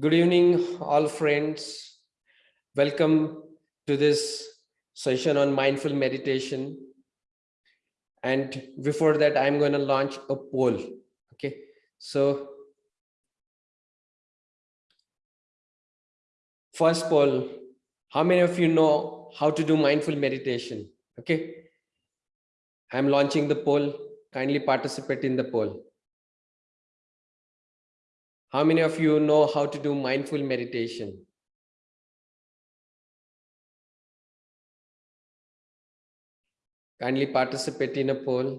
Good evening, all friends. Welcome to this session on mindful meditation. And before that, I'm going to launch a poll. Okay, so first poll, how many of you know how to do mindful meditation? Okay, I'm launching the poll. Kindly participate in the poll. How many of you know how to do mindful meditation? Kindly participate in a poll.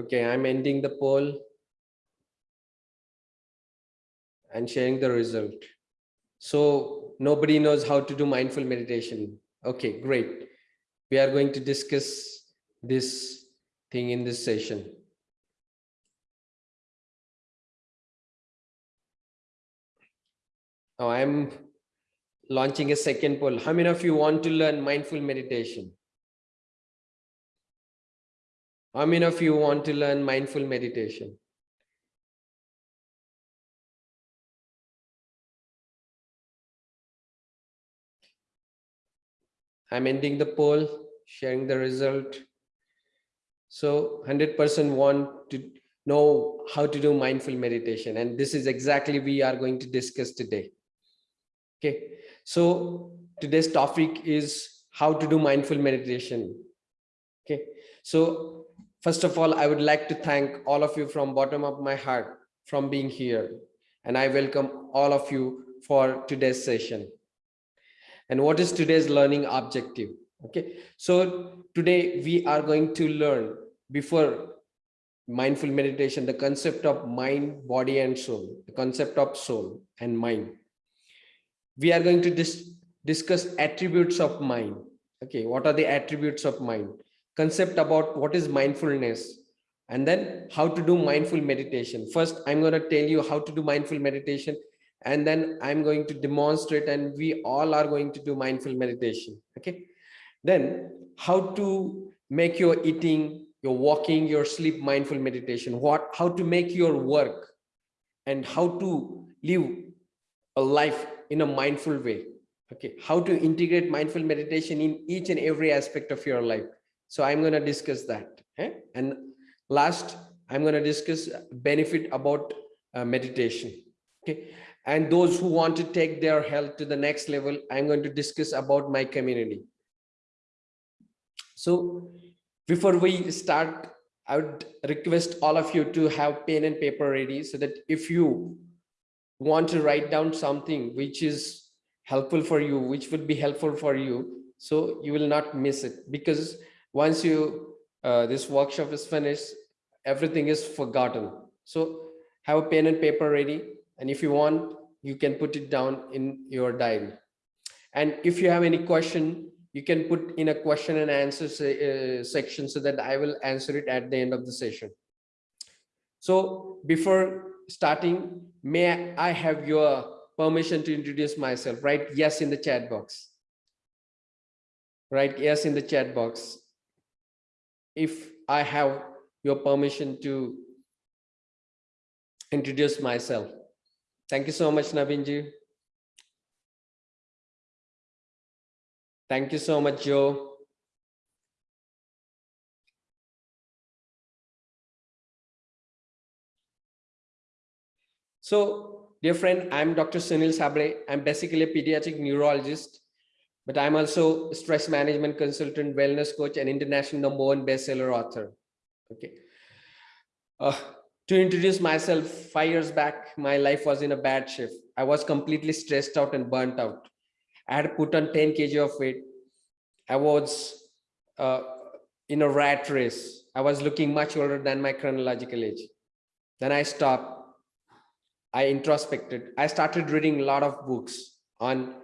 Okay, I'm ending the poll and sharing the result. So nobody knows how to do mindful meditation. Okay, great. We are going to discuss this thing in this session. Now I'm launching a second poll. How many of you want to learn mindful meditation? How many of you want to learn mindful meditation? I'm ending the poll, sharing the result. So 100% want to know how to do mindful meditation. And this is exactly we are going to discuss today. Okay, so today's topic is how to do mindful meditation. Okay, so first of all, I would like to thank all of you from bottom of my heart from being here. And I welcome all of you for today's session and what is today's learning objective? Okay so today we are going to learn before mindful meditation the concept of mind body and soul the concept of soul and mind. We are going to dis discuss attributes of mind. Okay what are the attributes of mind? Concept about what is mindfulness and then how to do mindful meditation. First i'm going to tell you how to do mindful meditation and then i'm going to demonstrate and we all are going to do mindful meditation okay? Then how to make your eating your walking your sleep mindful meditation? What how to make your work and how to live a life in a mindful way okay? How to integrate mindful meditation in each and every aspect of your life. So i'm going to discuss that okay? and last i'm going to discuss benefit about uh, meditation okay and those who want to take their health to the next level i'm going to discuss about my community. So before we start i would request all of you to have pen and paper ready so that if you want to write down something which is helpful for you which would be helpful for you so you will not miss it. Because once you uh, this workshop is finished everything is forgotten. So have a pen and paper ready. And if you want you can put it down in your diary. And if you have any question, you can put in a question and answer se uh, section so that I will answer it at the end of the session. So before starting, may I have your permission to introduce myself, right? Yes, in the chat box. Right, yes, in the chat box. If I have your permission to introduce myself. Thank you so much, Nabinji. Thank you so much, Joe. So, dear friend, I'm Dr. Sunil Sabre. I'm basically a pediatric neurologist, but I'm also stress management consultant, wellness coach, and international number one bestseller author. Okay. Uh, to introduce myself, five years back, my life was in a bad shape. I was completely stressed out and burnt out. I had put on 10 kg of weight. I was uh, in a rat race. I was looking much older than my chronological age. Then I stopped. I introspected. I started reading a lot of books on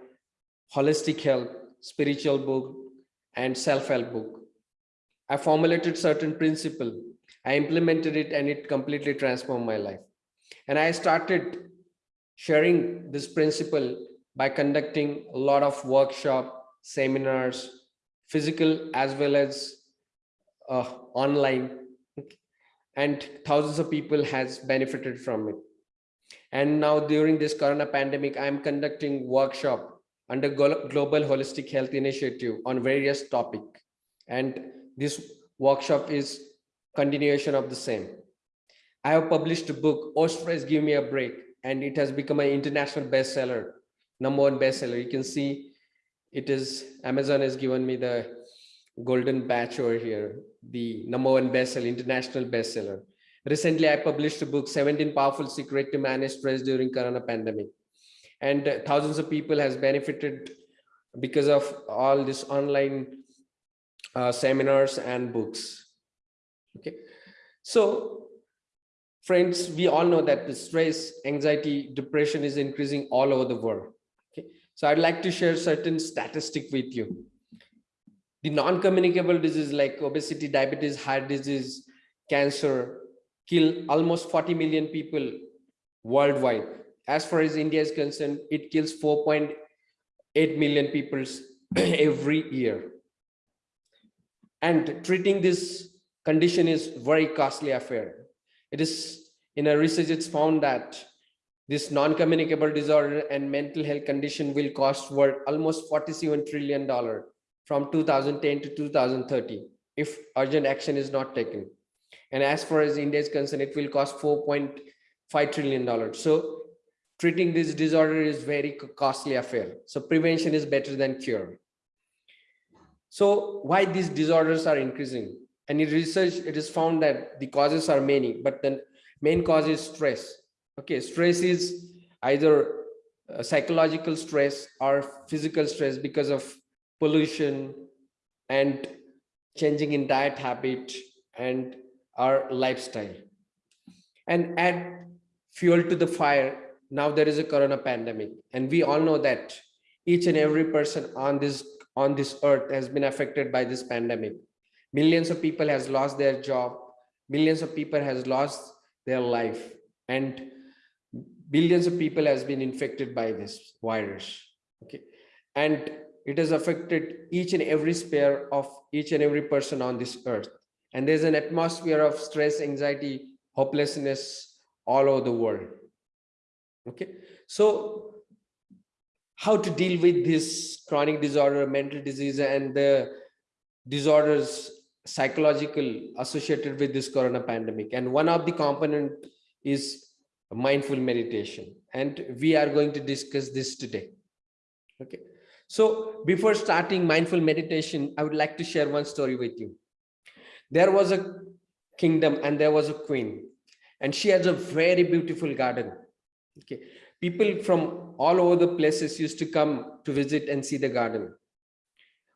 holistic health, spiritual book, and self-help book. I formulated certain principles I implemented it and it completely transformed my life. And I started sharing this principle by conducting a lot of workshop, seminars, physical as well as uh, online and thousands of people has benefited from it. And now during this Corona pandemic, I'm conducting workshop under Global Holistic Health Initiative on various topic. And this workshop is continuation of the same. I have published a book, Stress, Give Me a Break, and it has become an international bestseller, number one bestseller. You can see it is, Amazon has given me the golden badge over here, the number one bestseller, international bestseller. Recently, I published a book, 17 Powerful Secret to Manage Stress During Corona Pandemic. And uh, thousands of people has benefited because of all this online uh, seminars and books. Okay, so friends, we all know that the stress, anxiety, depression is increasing all over the world. Okay, so I'd like to share certain statistic with you. The non-communicable disease like obesity, diabetes, heart disease, cancer kill almost 40 million people worldwide. As far as India is concerned, it kills 4.8 million people every year. And treating this condition is very costly affair. It is in a research, it's found that this non-communicable disorder and mental health condition will cost world almost 47 trillion dollar from 2010 to 2030 if urgent action is not taken. And as far as India is concerned, it will cost 4.5 trillion dollars. So treating this disorder is very costly affair. So prevention is better than cure. So why these disorders are increasing? And in research, it is found that the causes are many, but the main cause is stress. Okay, stress is either uh, psychological stress or physical stress because of pollution and changing in diet habit and our lifestyle. And add fuel to the fire. Now there is a corona pandemic, and we all know that each and every person on this on this earth has been affected by this pandemic millions of people has lost their job. Millions of people has lost their life. And billions of people has been infected by this virus. Okay. And it has affected each and every sphere of each and every person on this earth. And there's an atmosphere of stress anxiety hopelessness all over the world. Okay. So how to deal with this chronic disorder mental disease and the disorders psychological associated with this corona pandemic. And one of the component is mindful meditation. And we are going to discuss this today. Okay. So before starting mindful meditation i would like to share one story with you. There was a kingdom and there was a queen. And she has a very beautiful garden. Okay. People from all over the places used to come to visit and see the garden.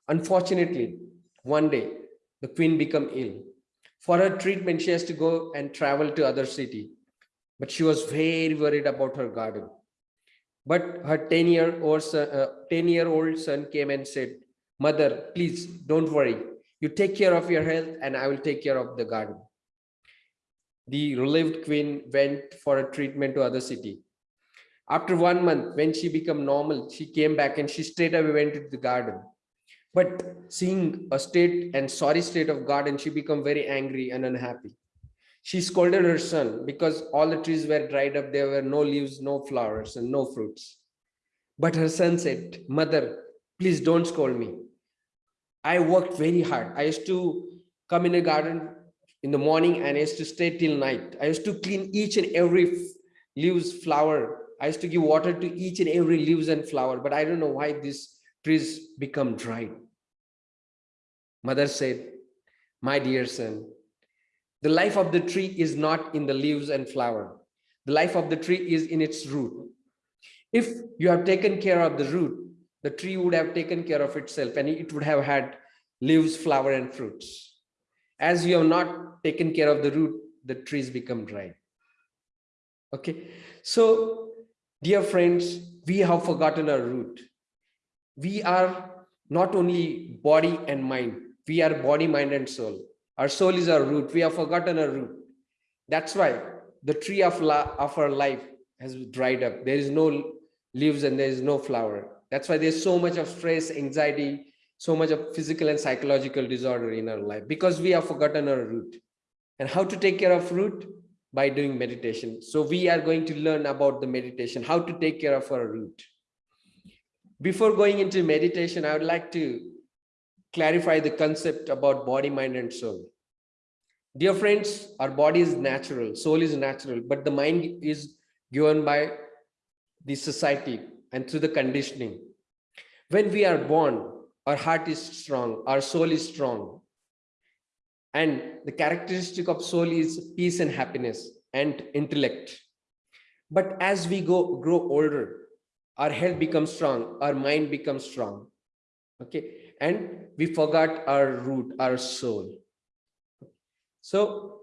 Unfortunately one day the queen become ill. For her treatment, she has to go and travel to other city. But she was very worried about her garden. But her 10 year old son, uh, 10 year old son came and said, mother, please don't worry. You take care of your health and I will take care of the garden. The relieved queen went for a treatment to other city. After one month, when she became normal, she came back and she straight away went to the garden but seeing a state and sorry state of garden, she became very angry and unhappy. She scolded her son because all the trees were dried up. There were no leaves, no flowers, and no fruits. But her son said, Mother, please don't scold me. I worked very hard. I used to come in the garden in the morning and I used to stay till night. I used to clean each and every leaves, flower. I used to give water to each and every leaves and flower. But I don't know why this trees become dry. Mother said, my dear son, the life of the tree is not in the leaves and flower. The life of the tree is in its root. If you have taken care of the root, the tree would have taken care of itself and it would have had leaves, flower, and fruits. As you have not taken care of the root, the trees become dry. Okay, so dear friends, we have forgotten our root we are not only body and mind, we are body, mind, and soul. Our soul is our root. We have forgotten our root. That's why the tree of, of our life has dried up. There is no leaves and there is no flower. That's why there's so much of stress, anxiety, so much of physical and psychological disorder in our life because we have forgotten our root and how to take care of root by doing meditation so we are going to learn about the meditation how to take care of our root before going into meditation i would like to clarify the concept about body mind and soul. Dear friends our body is natural soul is natural but the mind is given by the society and through the conditioning. When we are born our heart is strong our soul is strong and the characteristic of soul is peace and happiness and intellect. But as we go grow older our health becomes strong our mind becomes strong okay? And we forgot our root our soul. So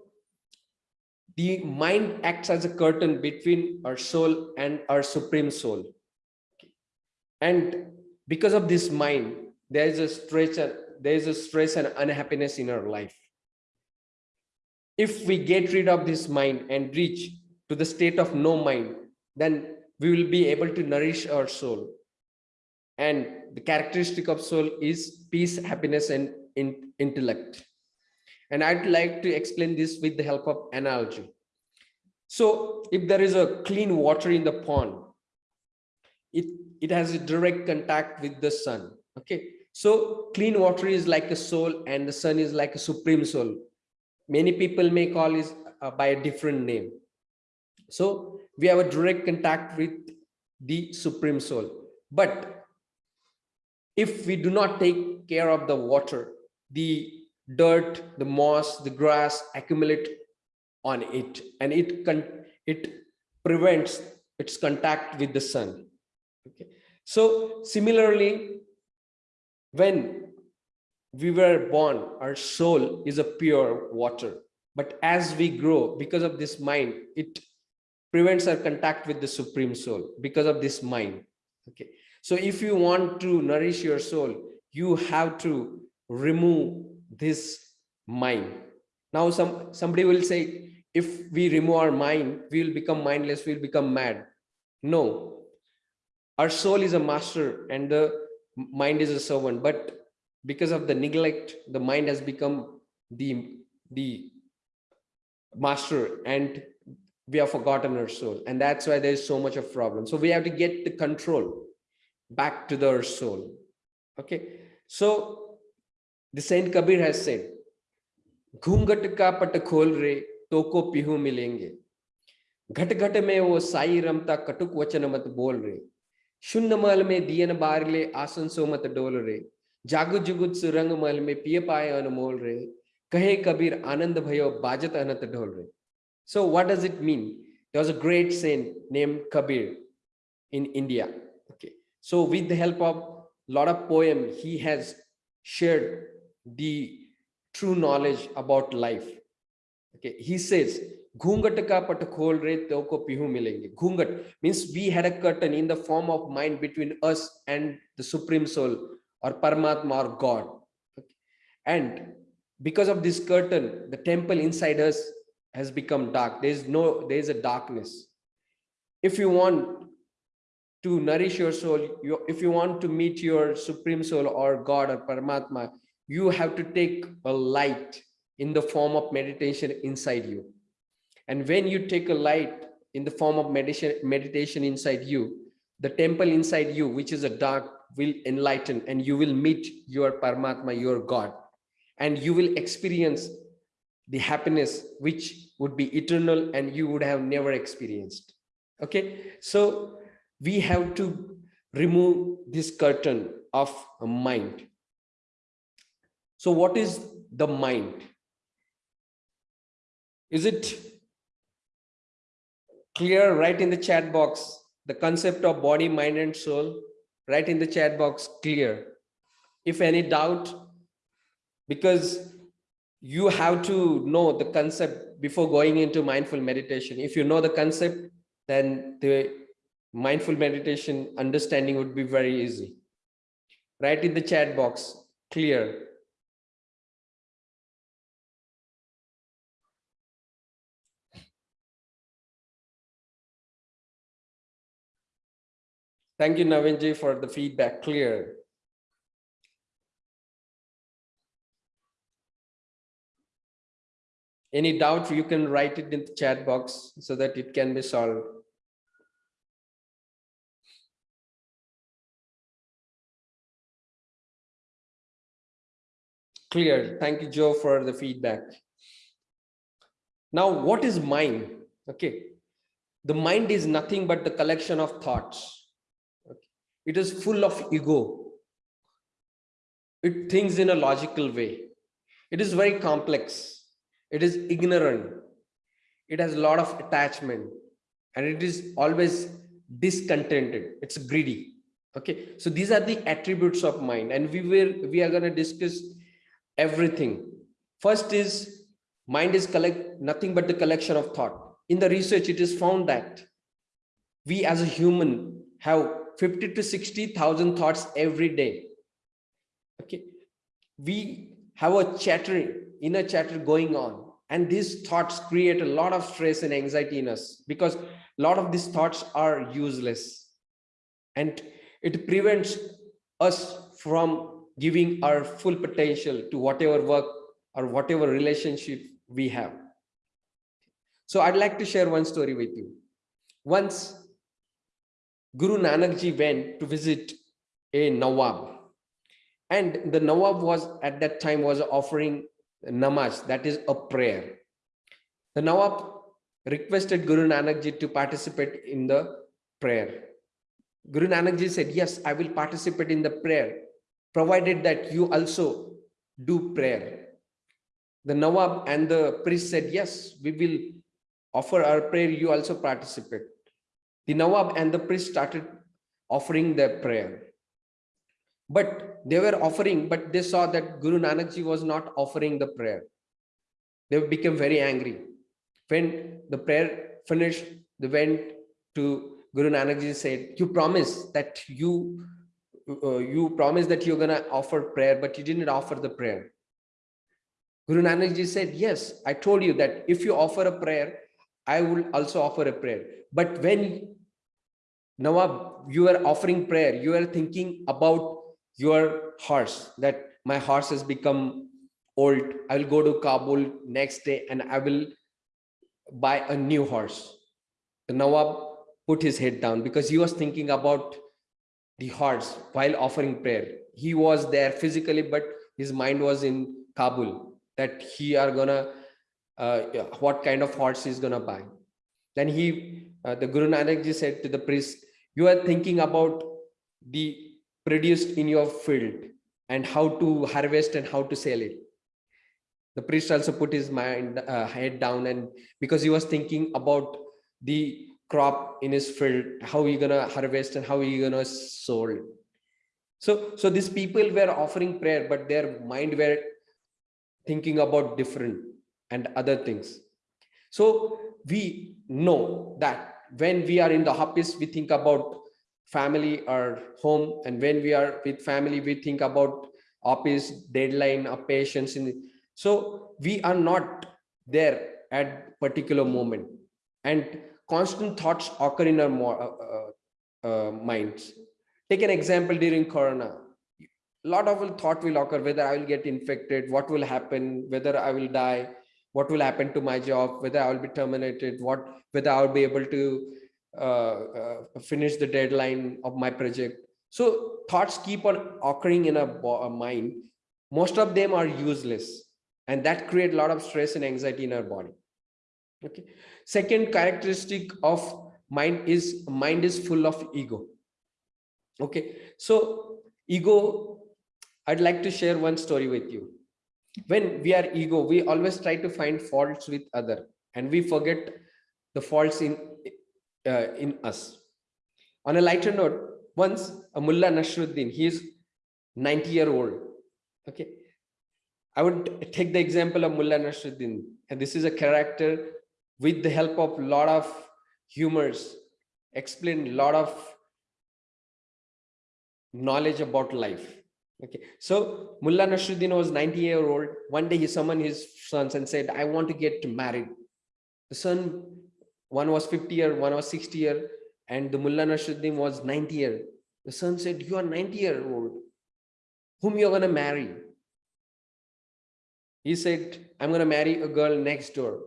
the mind acts as a curtain between our soul and our supreme soul. And because of this mind there is a stress there is a stress and unhappiness in our life. If we get rid of this mind and reach to the state of no mind then we will be able to nourish our soul. And the characteristic of soul is peace happiness and in, intellect. And i'd like to explain this with the help of analogy. So if there is a clean water in the pond it it has a direct contact with the sun okay? So clean water is like a soul and the sun is like a supreme soul. Many people may call it uh, by a different name so we have a direct contact with the supreme soul. But if we do not take care of the water the dirt the moss the grass accumulate on it and it can it prevents its contact with the sun. Okay. So similarly when we were born our soul is a pure water. But as we grow because of this mind it prevents our contact with the supreme soul because of this mind. Okay. So if you want to nourish your soul you have to remove this mind. Now some somebody will say if we remove our mind we will become mindless we will become mad. No. Our soul is a master and the mind is a servant but because of the neglect the mind has become the the master and we have forgotten our soul and that's why there's so much of problem so we have to get the control back to the soul okay so the saint kabir has said घूंघट का पट खोल रे तो को पिहू मिलेंगे घट घट में वो साई रमता कटुक वचन मत बोल रे शून्य मल में दियन बार ले आसन सो मत डोल रे जागु जुगुत सुरंग मल में पिय पाए अनमोल रे कहे कबीर आनंद भयो बाजत अनत ढोल रे So what does it mean? There was a great saint named Kabir in India. Okay. So with the help of a lot of poem, he has shared the true knowledge about life. Okay. He says, Ghungat ka pihu milenge. Ghungat means we had a curtain in the form of mind between us and the Supreme Soul or Paramatma or God. Okay. And because of this curtain, the temple inside us has become dark. There's no, there's a darkness. If you want to nourish your soul, you, if you want to meet your supreme soul or God or Paramatma, you have to take a light in the form of meditation inside you. And when you take a light in the form of meditation, meditation inside you, the temple inside you, which is a dark will enlighten and you will meet your Paramatma, your God, and you will experience the happiness which would be eternal and you would have never experienced. Okay, so we have to remove this curtain of mind. So what is the mind? Is it clear right in the chat box, the concept of body, mind and soul? right in the chat box clear. If any doubt, because you have to know the concept before going into mindful meditation. If you know the concept, then the mindful meditation understanding would be very easy. Write in the chat box, clear. Thank you, Navinji, for the feedback. Clear. Any doubt, you can write it in the chat box so that it can be solved. Clear. Thank you, Joe, for the feedback. Now, what is mind? Okay. The mind is nothing but the collection of thoughts. Okay. It is full of ego. It thinks in a logical way. It is very complex. It is ignorant. It has a lot of attachment and it is always discontented. It's greedy. Okay. So these are the attributes of mind and we will, we are going to discuss everything. First is mind is collect nothing but the collection of thought. In the research, it is found that we as a human have 50 to 60,000 thoughts every day. Okay. We have a chatter, inner chatter going on. And these thoughts create a lot of stress and anxiety in us because a lot of these thoughts are useless. And it prevents us from giving our full potential to whatever work or whatever relationship we have. So I'd like to share one story with you. Once Guru Nanak ji went to visit a Nawab and the Nawab was at that time was offering namaz, that is a prayer. The Nawab requested Guru Nanak ji to participate in the prayer. Guru Nanak ji said, yes, I will participate in the prayer provided that you also do prayer. The Nawab and the priest said, yes, we will offer our prayer, you also participate. The Nawab and the priest started offering their prayer. But they were offering, but they saw that Guru Nanak Ji was not offering the prayer. They became very angry. When the prayer finished, they went to Guru Nanak Ji said, you promise that you uh, you promised that you're going to offer prayer, but you didn't offer the prayer. Guru Nanak Ji said, yes, I told you that if you offer a prayer, I will also offer a prayer. But when Nawab, you are offering prayer, you are thinking about your horse, that my horse has become old. I will go to Kabul next day and I will buy a new horse. The Nawab put his head down because he was thinking about the horse while offering prayer. He was there physically, but his mind was in Kabul that he are gonna, uh, what kind of horse he's gonna buy. Then he, uh, the Guru Nanak ji said to the priest, you are thinking about the produced in your field and how to harvest and how to sell it. The priest also put his mind uh, head down and because he was thinking about the crop in his field, how he gonna harvest and how he gonna sold. So, so these people were offering prayer, but their mind were thinking about different and other things. So we know that when we are in the office, we think about family or home. And when we are with family, we think about office, deadline, or patients In so we are not there at particular moment. And constant thoughts occur in our uh, uh, uh, minds. Take an example during Corona. A lot of thought will occur whether I will get infected, what will happen, whether I will die, what will happen to my job, whether I will be terminated, what whether I will be able to Uh, uh, finish the deadline of my project. So thoughts keep on occurring in a, a mind. Most of them are useless, and that create a lot of stress and anxiety in our body. Okay. Second characteristic of mind is mind is full of ego. Okay. So ego, I'd like to share one story with you. When we are ego, we always try to find faults with other and we forget the faults in uh, in us. On a lighter note, once a mullah Nasruddin, he is 90 year old. Okay. I would take the example of Mullah Nasruddin. And this is a character with the help of a lot of humors, explain a lot of knowledge about life. Okay, so Mullah Nasruddin was 90 year old. One day he summoned his sons and said, I want to get married. The son, one was 50 year, one was 60 year, and the Mullah Nasruddin was 90 year. The son said, you are 90 year old. Whom you're going to marry? He said, I'm going to marry a girl next door.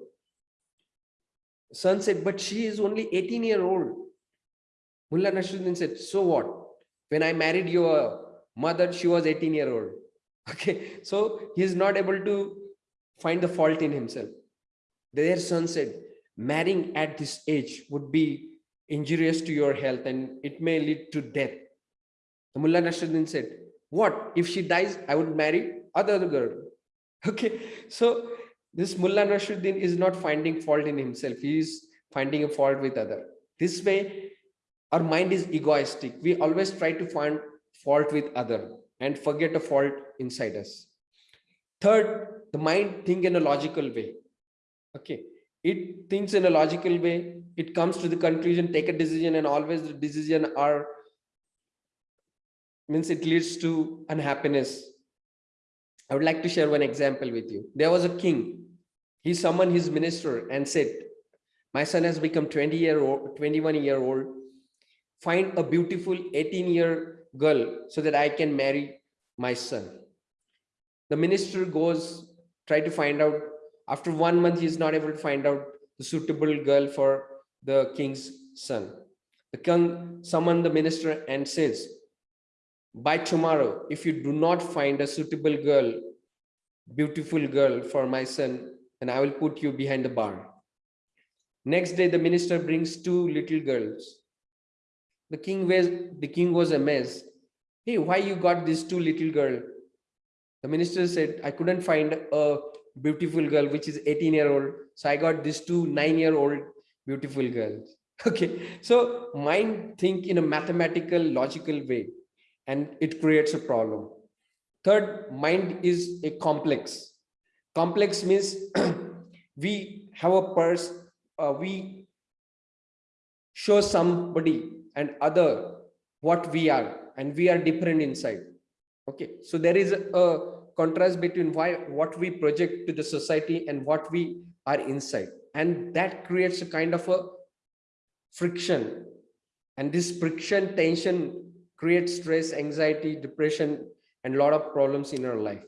Son said, but she is only 18 year old. Mullah Nasruddin said, so what? When I married your mother, she was 18 year old. Okay, so he is not able to find the fault in himself. Their son said, marrying at this age would be injurious to your health and it may lead to death. The Mullah Nasruddin said, what if she dies? I would marry other girl. Okay, so this Mullah Nasruddin is not finding fault in himself. He is finding a fault with other. This way, our mind is egoistic. We always try to find fault with other and forget a fault inside us. Third, the mind think in a logical way. Okay, it thinks in a logical way. It comes to the conclusion, take a decision, and always the decision are means it leads to unhappiness. I would like to share one example with you. There was a king. He summoned his minister and said, my son has become 20 year old, 21 year old. Find a beautiful 18 year girl so that I can marry my son. The minister goes, try to find out. After one month, he is not able to find out the suitable girl for the king's son. The king summoned the minister and says, by tomorrow, if you do not find a suitable girl, beautiful girl for my son, then I will put you behind the bar. Next day, the minister brings two little girls. The king was, the king was amazed. Hey, why you got these two little girl? The minister said, I couldn't find a beautiful girl, which is 18 year old. So I got these two nine year old beautiful girls. Okay. So mind think in a mathematical, logical way and it creates a problem. Third, mind is a complex. Complex means we have a purse, uh, we show somebody and other what we are, and we are different inside. Okay, so there is a, a contrast between why what we project to the society and what we are inside, and that creates a kind of a friction. And this friction, tension creates stress, anxiety, depression, and a lot of problems in our life.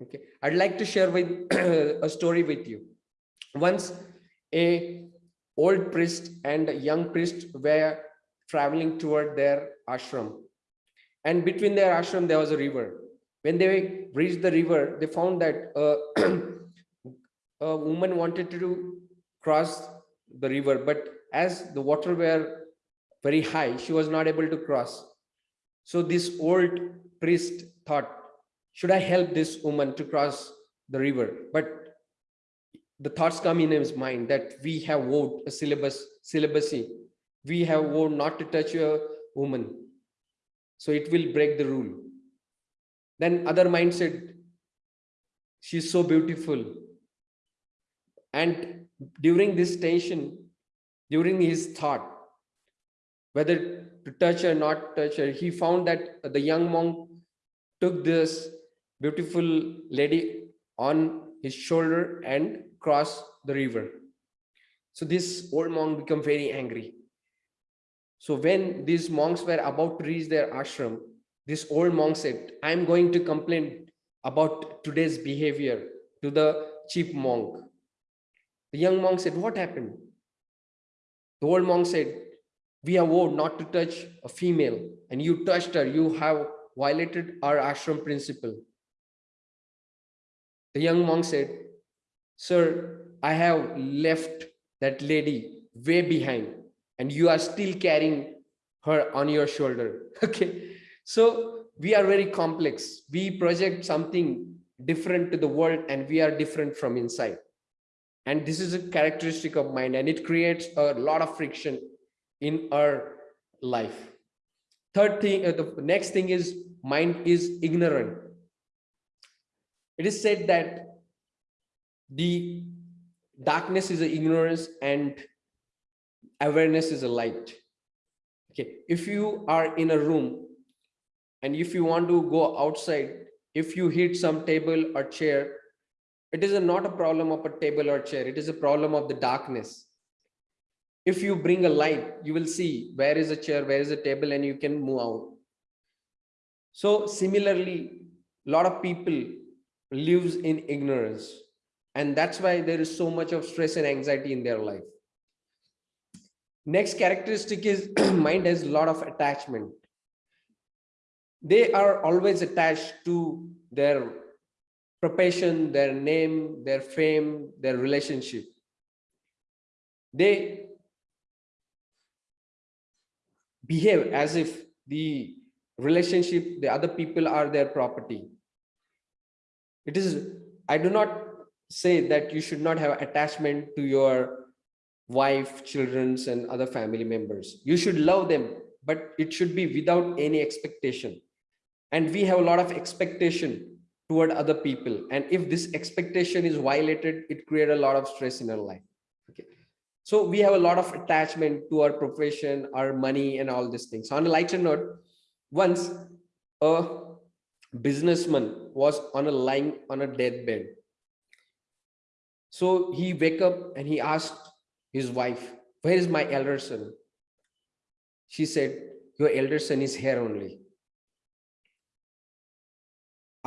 Okay, I'd like to share with a story with you. Once a old priest and a young priest were traveling toward their ashram. And between their ashram, there was a river. When they reached the river, they found that uh, a woman wanted to cross the river, but as the water were very high, she was not able to cross. So this old priest thought, should I help this woman to cross the river? But the thoughts come in his mind that we have vowed a syllabus, celibacy. We have vowed not to touch a woman. So it will break the rule. Then other mind said, she's so beautiful. And during this tension, during his thought, whether to touch or not touch her. He found that the young monk took this beautiful lady on his shoulder and crossed the river. So this old monk became very angry. So when these monks were about to reach their ashram, this old monk said, I'm going to complain about today's behavior to the chief monk. The young monk said, what happened? The old monk said, we are vowed not to touch a female and you touched her, you have violated our ashram principle. The young monk said, sir, I have left that lady way behind and you are still carrying her on your shoulder. Okay. So we are very complex. We project something different to the world and we are different from inside. And this is a characteristic of mind and it creates a lot of friction in our life. Third thing, uh, the next thing is mind is ignorant. It is said that the darkness is ignorance and awareness is a light. Okay, if you are in a room and if you want to go outside, if you hit some table or chair, it is a, not a problem of a table or chair. It is a problem of the darkness. If you bring a light you will see where is a chair where is a table and you can move out. So similarly a lot of people lives in ignorance. And that's why there is so much of stress and anxiety in their life. Next characteristic is mind has a lot of attachment they are always attached to their profession their name their fame their relationship. They behave as if the relationship the other people are their property. It is i do not say that you should not have attachment to your wife children's and other family members. You should love them but it should be without any expectation and we have a lot of expectation toward other people and if this expectation is violated it creates a lot of stress in our life okay so we have a lot of attachment to our profession our money and all these things on a lighter note once a businessman was on a lying on a deathbed. So he wake up and he asked his wife, where is my elder son? She said, your elder son is here only.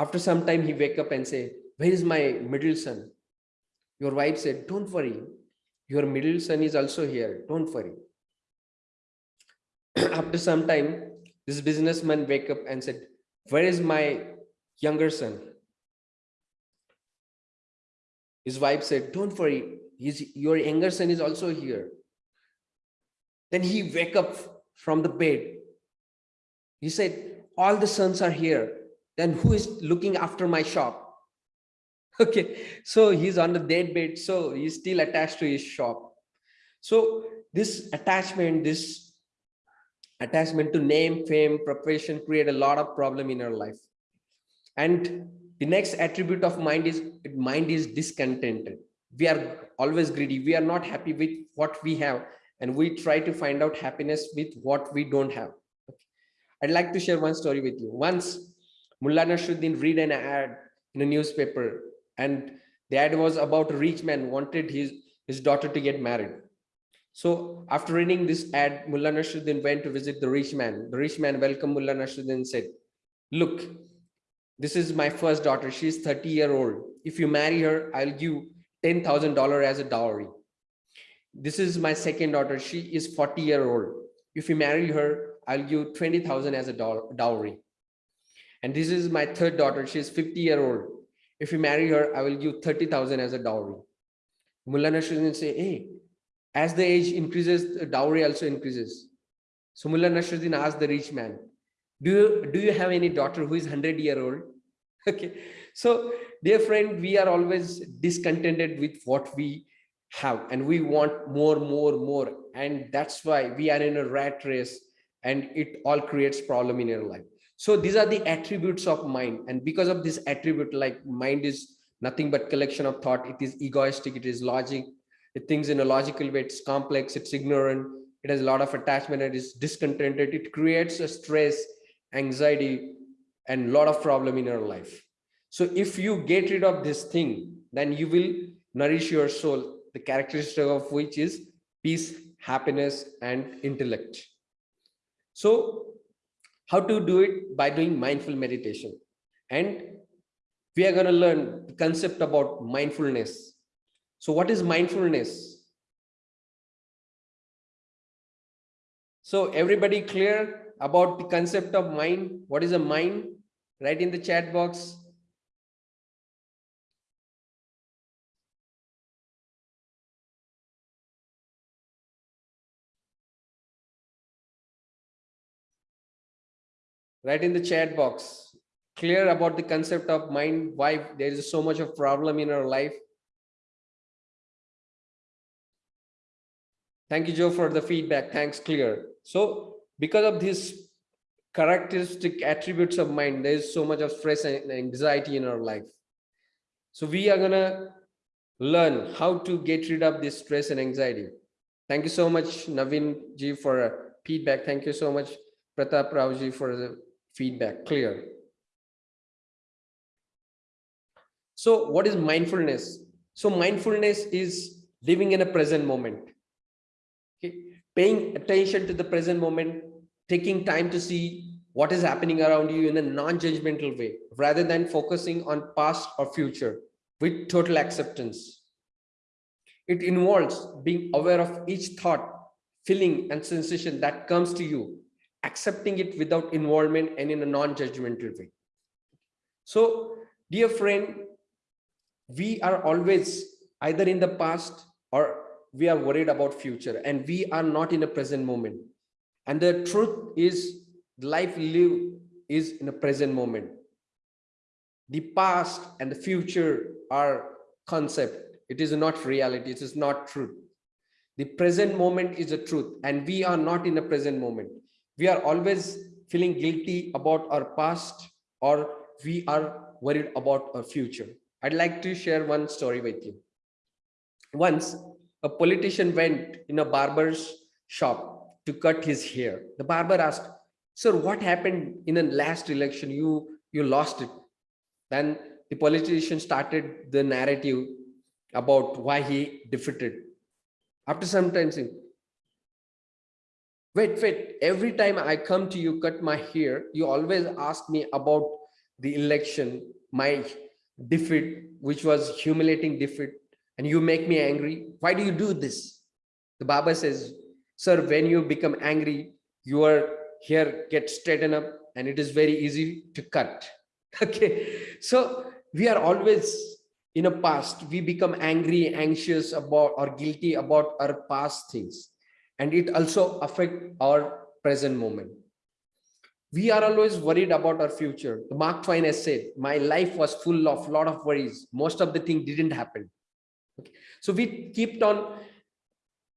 After some time, he wake up and say, where is my middle son? Your wife said, don't worry. Your middle son is also here. Don't worry. After some time, this businessman wake up and said, where is my younger son? His wife said, don't worry, your younger son is also here. Then he wake up from the bed. He said, all the sons are here. Then who is looking after my shop? Okay, so he's on the dead bed, so he's still attached to his shop. So this attachment, this attachment to name, fame, profession create a lot of problem in our life. And the next attribute of mind is mind is discontented. We are always greedy. We are not happy with what we have. And we try to find out happiness with what we don't have. I'd like to share one story with you. Once Mullah Nasruddin read an ad in a newspaper and the ad was about a rich man wanted his, his daughter to get married. So after reading this ad, Mullah Nasruddin went to visit the rich man. The rich man welcomed Mullah Nasruddin and said, look, this is my first daughter. She's 30 year old. If you marry her, I'll give $10,000 as a dowry. This is my second daughter. She is 40 year old. If you marry her, I'll give 20,000 as a dowry. And this is my third daughter. She is 50 year old. If you marry her, I will give 30,000 as a dowry. Mullah Nasruddin say, hey, as the age increases, the dowry also increases. So Mullah Nasruddin asked the rich man, do you, do you have any daughter who is 100 year old? Okay, so dear friend, we are always discontented with what we have and we want more, more, more. And that's why we are in a rat race and it all creates problem in your life. So these are the attributes of mind. And because of this attribute, like mind is nothing but collection of thought. It is egoistic, it is logic, it thinks in a logical way, it's complex, it's ignorant, it has a lot of attachment, it is discontented, it creates a stress, anxiety, and a lot of problem in your life. So if you get rid of this thing, then you will nourish your soul, the characteristic of which is peace, happiness, and intellect. So how to do it? By doing mindful meditation. And we are going to learn the concept about mindfulness so what is mindfulness? So everybody clear about the concept of mind? What is a mind? Write in the chat box. Write in the chat box. Clear about the concept of mind, why there is so much of problem in our life. Thank you, Joe, for the feedback. Thanks, clear. So because of these characteristic attributes of mind, there is so much of stress and anxiety in our life. So we are to learn how to get rid of this stress and anxiety. Thank you so much, Naveen ji, for feedback. Thank you so much, Pratap Rao ji, for the feedback. Clear. So what is mindfulness? So mindfulness is living in a present moment okay paying attention to the present moment taking time to see what is happening around you in a non-judgmental way rather than focusing on past or future with total acceptance. It involves being aware of each thought, feeling and sensation that comes to you, accepting it without involvement and in a non-judgmental way. So, dear friend, we are always either in the past or we are worried about future and we are not in a present moment. And the truth is life live is in a present moment. The past and the future are concept. It is not reality. It is not truth. The present moment is a truth and we are not in the present moment. We are always feeling guilty about our past or we are worried about our future. I'd like to share one story with you. Once a politician went in a barber's shop to cut his hair. The barber asked, sir, what happened in the last election? You, you lost it. Then the politician started the narrative about why he defeated. After some time, saying, wait, wait, every time I come to you, cut my hair, you always ask me about the election, my defeat, which was humiliating defeat, and you make me angry. Why do you do this? The Baba says, sir, when you become angry, your hair gets straightened up and it is very easy to cut. Okay, so we are always in a past, we become angry, anxious about or guilty about our past things. And it also affect our present moment we are always worried about our future. Mark Twain has said, my life was full of lot of worries. Most of the things didn't happen. Okay. So we kept on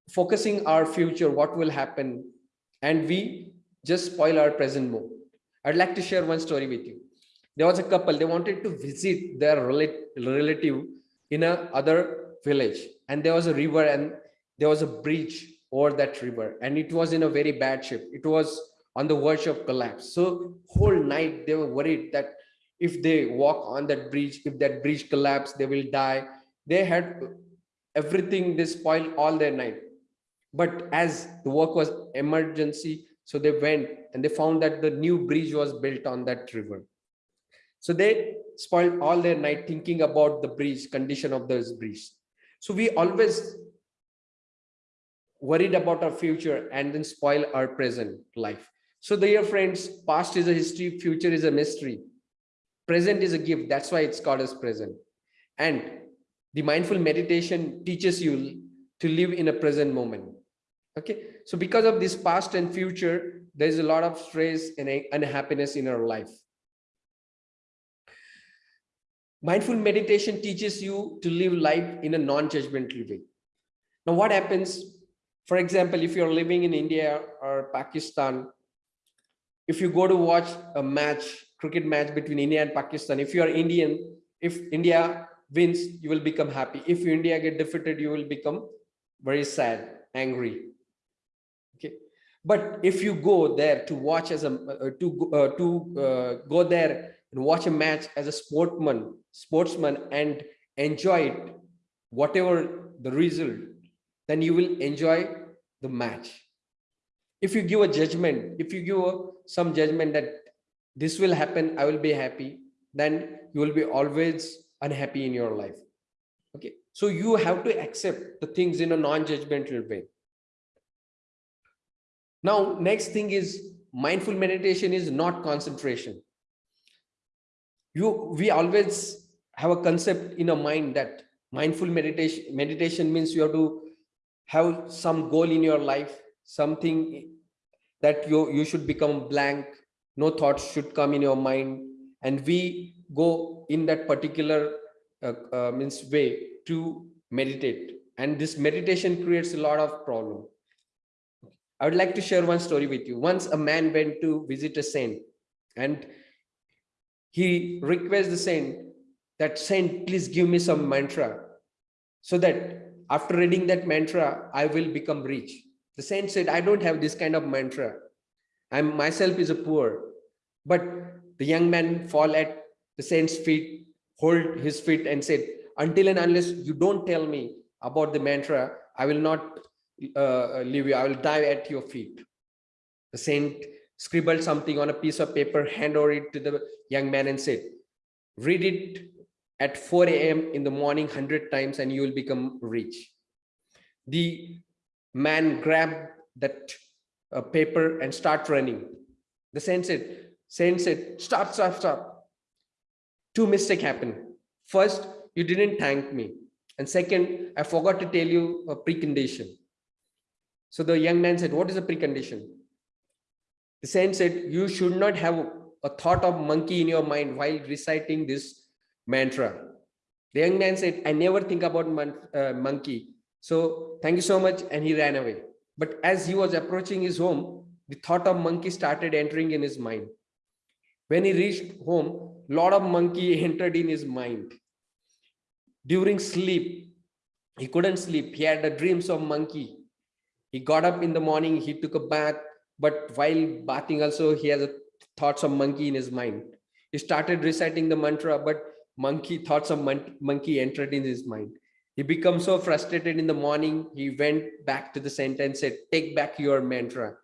focusing our future, what will happen, and we just spoil our present moment. I'd like to share one story with you. There was a couple, they wanted to visit their relative in a other village, and there was a river and there was a bridge over that river, and it was in a very bad shape. It was on the verge of collapse. So whole night they were worried that if they walk on that bridge, if that bridge collapse, they will die. They had everything, they spoiled all their night. But as the work was emergency, so they went and they found that the new bridge was built on that river. So they spoiled all their night thinking about the bridge, condition of this bridge. So we always worried about our future and then spoil our present life. So dear friends, past is a history, future is a mystery. Present is a gift. That's why it's called as present. And the mindful meditation teaches you to live in a present moment. Okay. So because of this past and future, there's a lot of stress and unhappiness in our life. Mindful meditation teaches you to live life in a non-judgmental way. Now, what happens, for example, if you're living in India or Pakistan, if you go to watch a match, cricket match between India and Pakistan, if you are Indian, if India wins, you will become happy. If India get defeated, you will become very sad, angry. Okay. But if you go there to watch as a uh, to uh, to uh, go there and watch a match as a sportsman, sportsman and enjoy it, whatever the result, then you will enjoy the match. If you give a judgment, if you give some judgment that this will happen, I will be happy, then you will be always unhappy in your life. Okay, so you have to accept the things in a non-judgmental way. Now, next thing is mindful meditation is not concentration. You, we always have a concept in a mind that mindful meditation meditation means you have to have some goal in your life, something that you you should become blank no thoughts should come in your mind. And we go in that particular uh, uh, means way to meditate. And this meditation creates a lot of problem. I would like to share one story with you. Once a man went to visit a saint and he requests the saint that saint please give me some mantra so that after reading that mantra i will become rich the saint said, I don't have this kind of mantra. I'm myself is a poor. But the young man fall at the saint's feet, hold his feet and said, until and unless you don't tell me about the mantra, I will not uh, leave you. I will die at your feet. The saint scribbled something on a piece of paper, hand over it to the young man and said, read it at 4 a.m. in the morning 100 times and you will become rich. The man grabbed that uh, paper and start running. The saint said, saint said, stop, stop, stop. Two mistakes happened. First, you didn't thank me. And second, I forgot to tell you a precondition. So the young man said, what is a precondition? The saint said, you should not have a thought of monkey in your mind while reciting this mantra. The young man said, I never think about mon uh, monkey. So thank you so much. And he ran away. But as he was approaching his home, the thought of monkey started entering in his mind. When he reached home, lot of monkey entered in his mind. During sleep, he couldn't sleep. He had the dreams of monkey. He got up in the morning, he took a bath, but while bathing also, he has a thoughts of monkey in his mind. He started reciting the mantra, but monkey thoughts of mon monkey entered in his mind. He became so frustrated in the morning, he went back to the center and said, take back your mantra.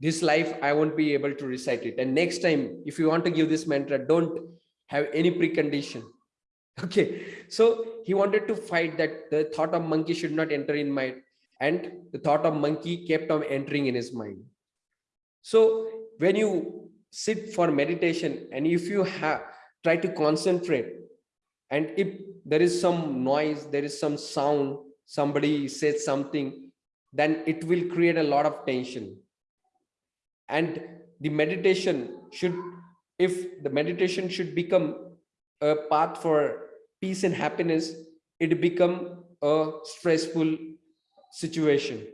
This life, I won't be able to recite it. And next time, if you want to give this mantra, don't have any precondition okay so he wanted to fight that the thought of monkey should not enter in my and the thought of monkey kept on entering in his mind so when you sit for meditation and if you have try to concentrate and if there is some noise there is some sound somebody says something then it will create a lot of tension and the meditation should if the meditation should become a path for peace and happiness, it become a stressful situation.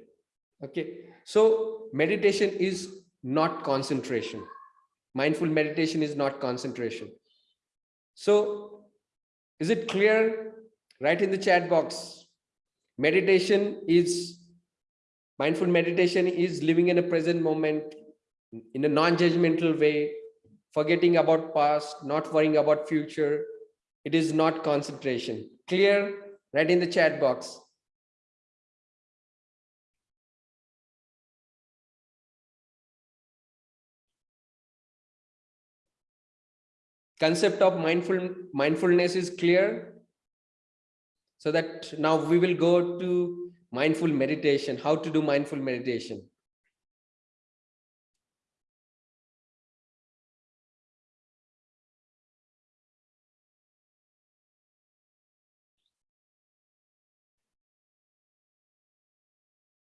Okay, so meditation is not concentration. Mindful meditation is not concentration. So is it clear? Write in the chat box. Meditation is, mindful meditation is living in a present moment in a non-judgmental way, forgetting about past, not worrying about future, it is not concentration. Clear? Write in the chat box. Concept of mindful mindfulness is clear. So that now we will go to mindful meditation, how to do mindful meditation.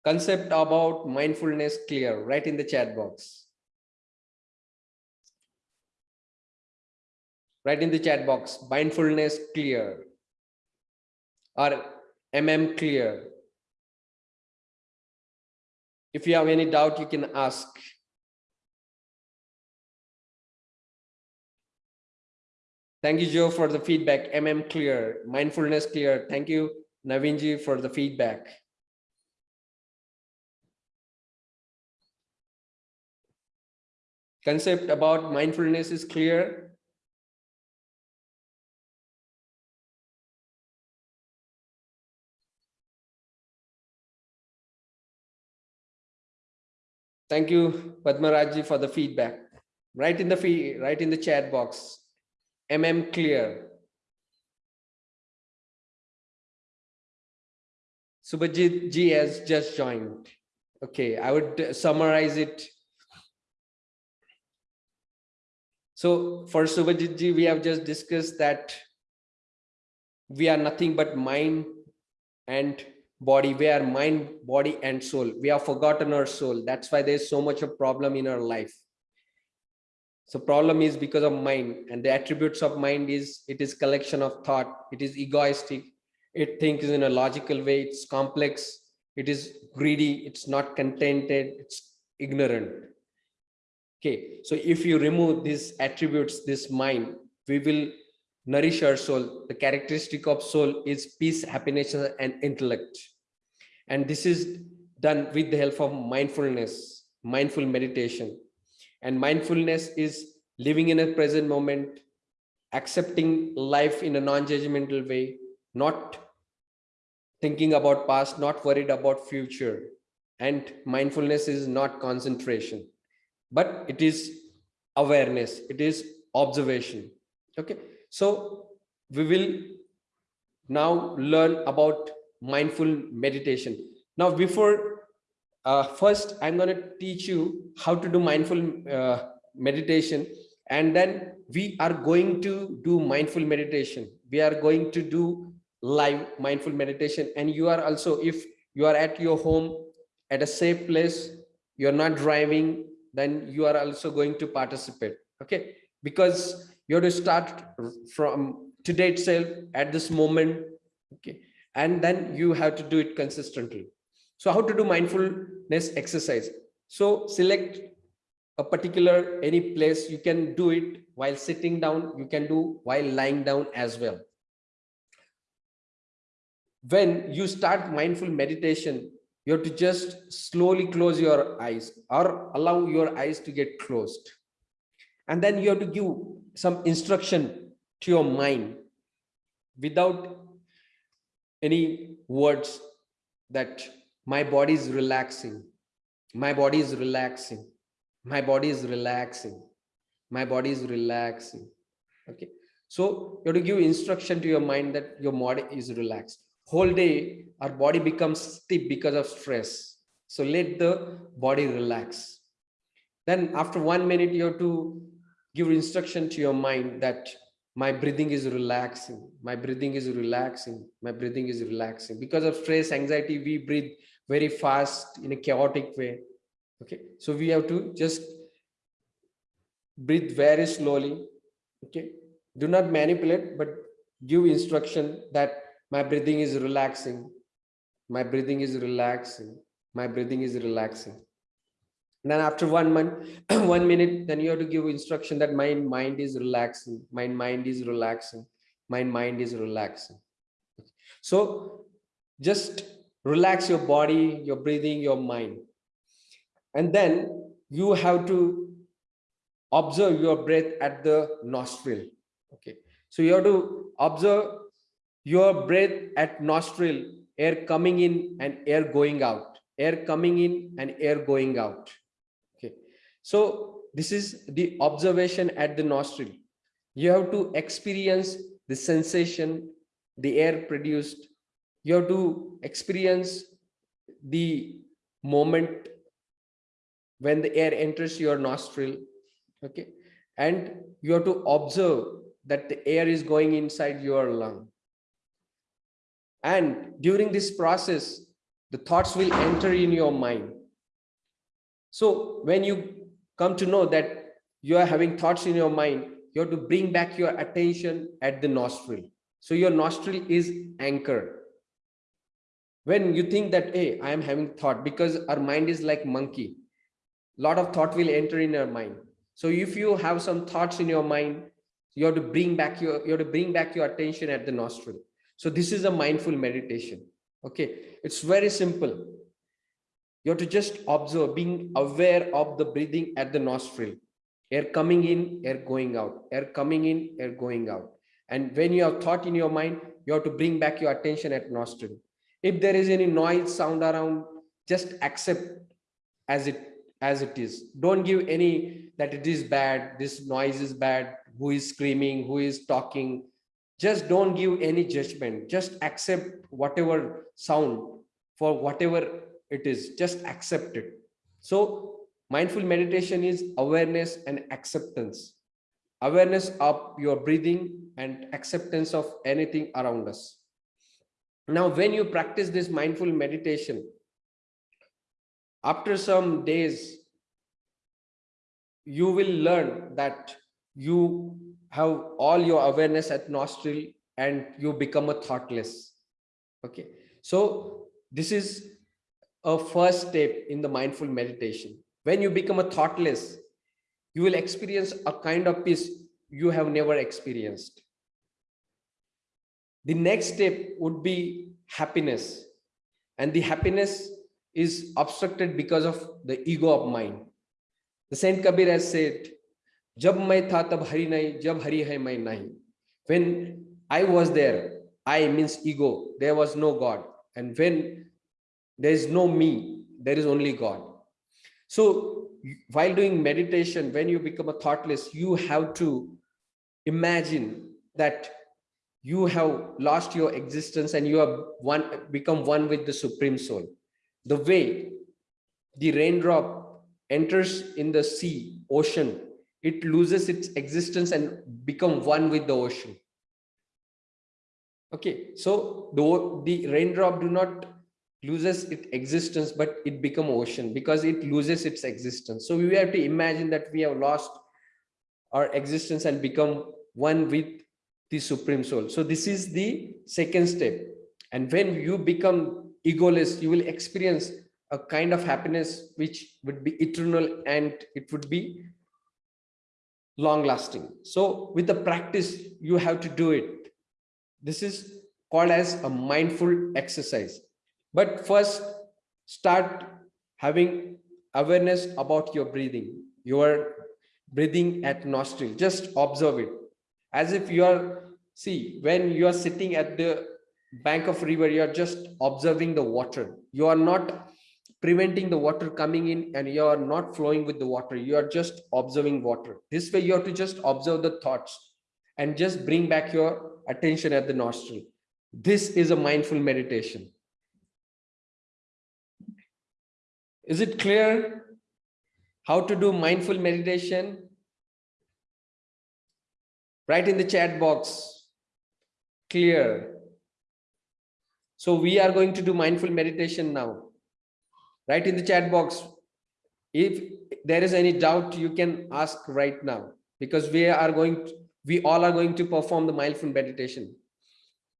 concept about mindfulness clear right in the chat box right in the chat box mindfulness clear or mm clear. If you have any doubt you can ask. Thank you joe for the feedback. Mm clear mindfulness clear. Thank you navinji for the feedback. Concept about mindfulness is clear. Thank you, Padmaraji, for the feedback. Write in the fee, write in the chat box. MM clear. Subhajit Ji has just joined. Okay, I would summarize it So for Subhajit ji, we have just discussed that we are nothing but mind and body. We are mind, body and soul. We have forgotten our soul. That's why there's so much of problem in our life. So problem is because of mind and the attributes of mind is it is collection of thought. It is egoistic. It thinks in a logical way. It's complex. It is greedy. It's not contented. It's ignorant Okay, so if you remove these attributes, this mind, we will nourish our soul. The characteristic of soul is peace, happiness, and intellect. And this is done with the help of mindfulness, mindful meditation. And mindfulness is living in a present moment, accepting life in a non-judgmental way, not thinking about past, not worried about future. And mindfulness is not concentration but it is awareness, it is observation. Okay, so we will now learn about mindful meditation. Now, before uh, first, I'm going to teach you how to do mindful uh, meditation, and then we are going to do mindful meditation. We are going to do live mindful meditation, and you are also, if you are at your home at a safe place, you're not driving, then you are also going to participate. Okay, because you have to start from today itself at this moment. Okay, and then you have to do it consistently. So how to do mindfulness exercise? So select a particular any place you can do it while sitting down you can do while lying down as well when you start mindful meditation you have to just slowly close your eyes or allow your eyes to get closed and then you have to give some instruction to your mind without any words that my body is relaxing my body is relaxing my body is relaxing my body is relaxing. Okay. So you have to give instruction to your mind that your body is relaxed. Whole day our body becomes stiff because of stress. So let the body relax. Then after one minute you have to give instruction to your mind that my breathing is relaxing. My breathing is relaxing. My breathing is relaxing. Because of stress anxiety we breathe very fast in a chaotic way. Okay? So we have to just breathe very slowly. Okay? Do not manipulate but give instruction that my breathing is relaxing. My breathing is relaxing. My breathing is relaxing and then after one month one minute then you have to give instruction that my mind is relaxing. My mind is relaxing. My mind is relaxing. So just relax your body your breathing your mind. And then you have to observe your breath at the nostril. Okay. So you have to observe your breath at nostril air coming in and air going out. Air coming in and air going out so this is the observation at the nostril. You have to experience the sensation the air produced. You have to experience the moment when the air enters your nostril okay? And you have to observe that the air is going inside your lung. And during this process the thoughts will enter in your mind. So when you come to know that you are having thoughts in your mind you have to bring back your attention at the nostril. So your nostril is anchored. When you think that hey i am having thought because our mind is like monkey. Lot of thought will enter in your mind. So if you have some thoughts in your mind you have to bring back your you have to bring back your attention at the nostril. So this is a mindful meditation. Okay? It's very simple you have to just observe being aware of the breathing at the nostril. Air coming in air going out. Air coming in air going out. And when you have thought in your mind you have to bring back your attention at nostril. If there is any noise sound around just accept as it as it is. Don't give any that it is bad this noise is bad who is screaming who is talking. Just don't give any judgment. Just accept whatever sound for whatever it is just accept it so mindful meditation is awareness and acceptance. Awareness of your breathing and acceptance of anything around us. Now when you practice this mindful meditation after some days you will learn that you have all your awareness at nostril and you become a thoughtless. Okay. So this is a first step in the mindful meditation when you become a thoughtless you will experience a kind of peace you have never experienced the next step would be happiness and the happiness is obstructed because of the ego of mind. The Saint Kabir has said, Jab mai tha tab hari nahi, jab hari hai mai nahi. When I was there, I means ego, there was no God. And when there is no me, there is only God. So while doing meditation, when you become a thoughtless, you have to imagine that you have lost your existence and you have one become one with the supreme soul. The way the raindrop enters in the sea ocean it loses its existence and become one with the ocean. Okay so the the raindrop do not loses its existence but it become ocean because it loses its existence. So we have to imagine that we have lost our existence and become one with the supreme soul. So this is the second step. And when you become egoless you will experience a kind of happiness which would be eternal and it would be long lasting so with the practice you have to do it. This is called as a mindful exercise but first start having awareness about your breathing. Your breathing at nostril. Just observe it. As if you are see when you are sitting at the bank of river you are just observing the water. You are not preventing the water coming in and you are not flowing with the water. You are just observing water. This way you have to just observe the thoughts and just bring back your attention at the nostril. This is a mindful meditation is it clear how to do mindful meditation Write in the chat box. Clear. So we are going to do mindful meditation now. Write in the chat box. If there is any doubt, you can ask right now because we are going, to, we all are going to perform the mindful meditation.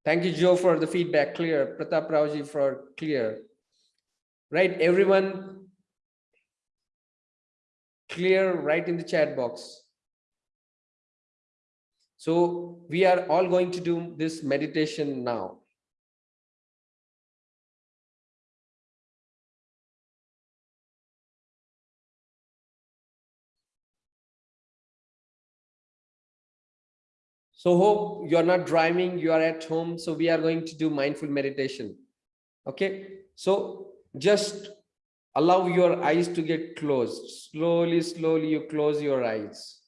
Thank you, Joe, for the feedback. Clear. Pratap Raoji for clear. Right, everyone clear right in the chat box. So we are all going to do this meditation now. So hope you're not driving, you are at home. So we are going to do mindful meditation. Okay. So just allow your eyes to get closed. Slowly, slowly you close your eyes.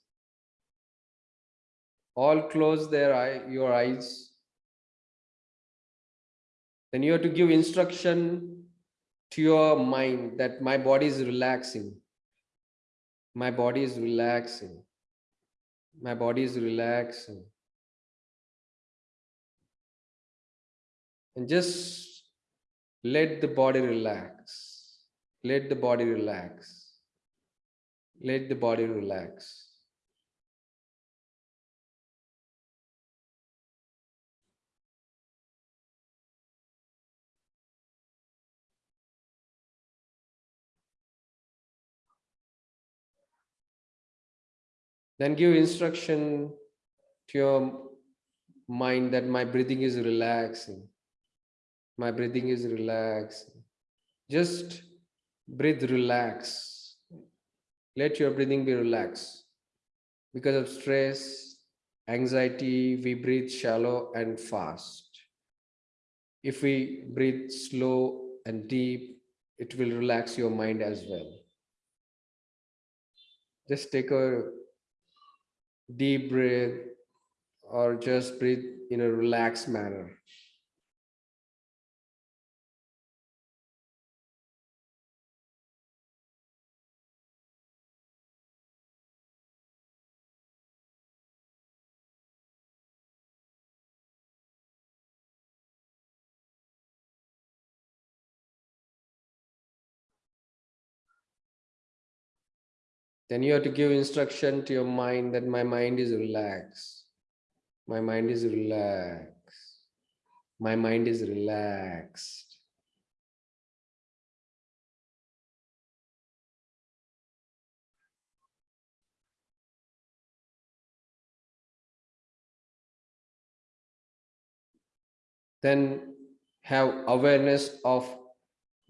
All close their eye your eyes. Then you have to give instruction to your mind that my body is relaxing. My body is relaxing. My body is relaxing. And just let the body relax. Let the body relax. Let the body relax. Then give instruction to your mind that my breathing is relaxing. My breathing is relaxed Just breathe relax. Let your breathing be relaxed. Because of stress, anxiety, we breathe shallow and fast. If we breathe slow and deep, it will relax your mind as well. Just take a deep breath or just breathe in a relaxed manner. Then you have to give instruction to your mind that my mind is relaxed. My mind is relaxed. My mind is relaxed. Then have awareness of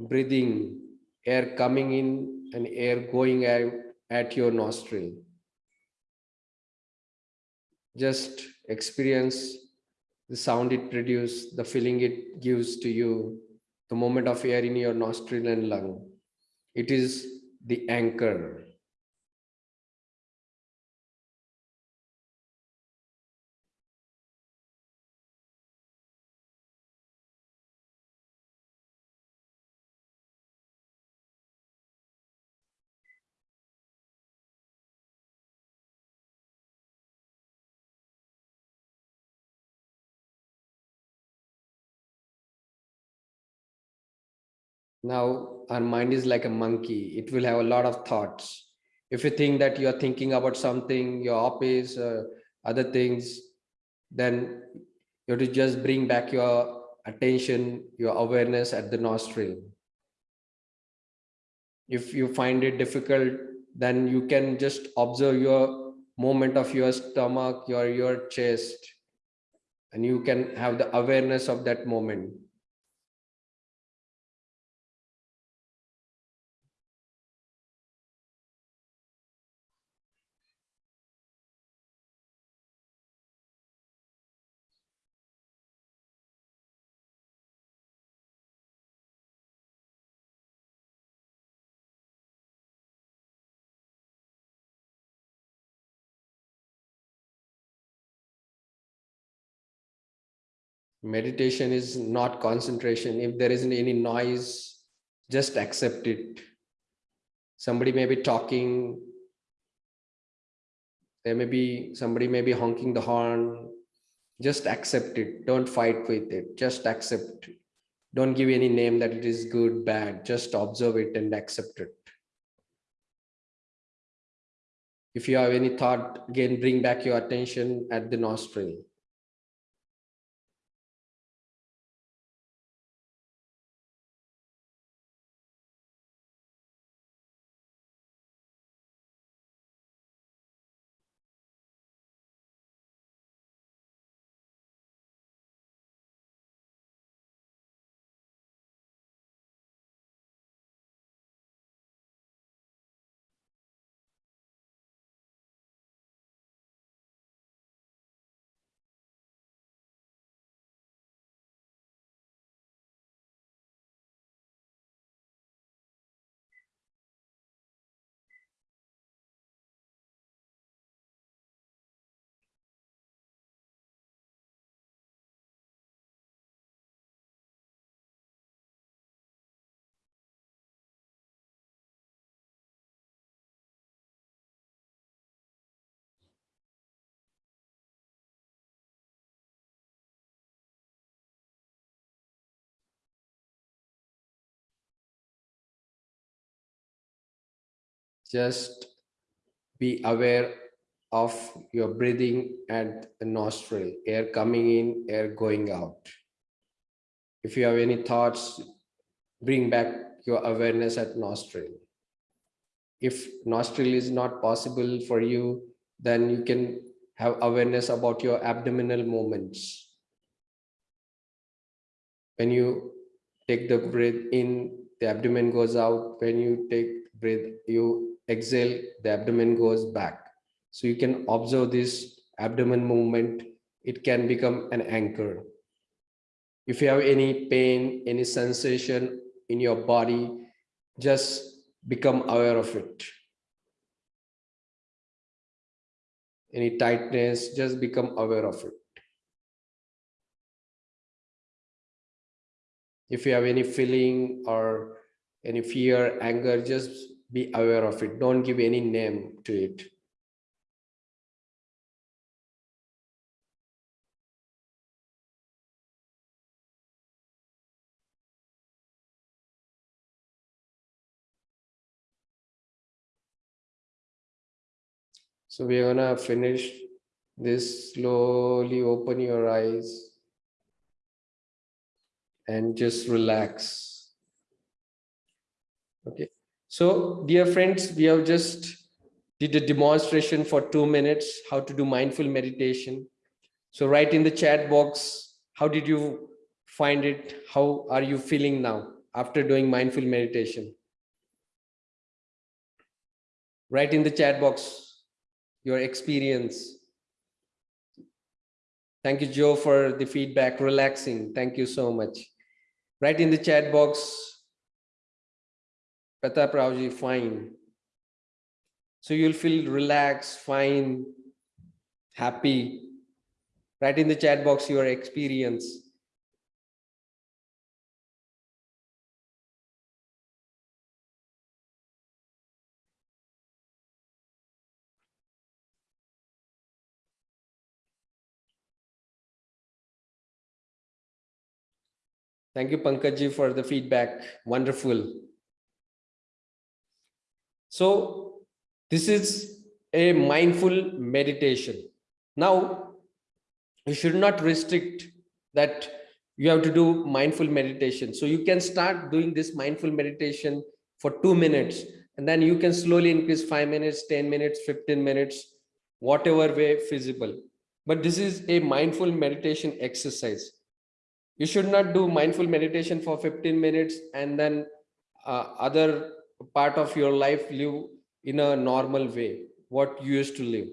breathing air coming in and air going out at your nostril. Just experience the sound it produces, the feeling it gives to you, the moment of air in your nostril and lung. It is the anchor. Now our mind is like a monkey. It will have a lot of thoughts. If you think that you are thinking about something your office uh, other things then you have to just bring back your attention your awareness at the nostril. If you find it difficult then you can just observe your movement of your stomach your your chest and you can have the awareness of that moment meditation is not concentration. If there isn't any noise just accept it. Somebody may be talking. There may be somebody may be honking the horn. Just accept it. Don't fight with it. Just accept don't give any name that it is good bad. Just observe it and accept it. If you have any thought again bring back your attention at the nostril just be aware of your breathing at the nostril, air coming in, air going out. If you have any thoughts, bring back your awareness at nostril. If nostril is not possible for you, then you can have awareness about your abdominal movements. When you take the breath in, the abdomen goes out. When you take breath, you exhale, the abdomen goes back. So you can observe this abdomen movement. It can become an anchor. If you have any pain, any sensation in your body, just become aware of it. Any tightness, just become aware of it. If you have any feeling or any fear, anger, just be aware of it. Don't give any name to it. So we're gonna finish this slowly open your eyes and just relax. Okay. So dear friends, we have just did a demonstration for two minutes, how to do mindful meditation. So write in the chat box, how did you find it? How are you feeling now after doing mindful meditation? Write in the chat box your experience. Thank you, Joe, for the feedback, relaxing. Thank you so much. Write in the chat box Pratap Raoji, fine. So you'll feel relaxed, fine, happy. Write in the chat box your experience. Thank you, Pankajji, for the feedback. Wonderful. So this is a mindful meditation. Now, you should not restrict that you have to do mindful meditation. So you can start doing this mindful meditation for two minutes, and then you can slowly increase five minutes, 10 minutes, 15 minutes, whatever way feasible. But this is a mindful meditation exercise you should not do mindful meditation for 15 minutes and then uh, other part of your life live in a normal way what you used to live.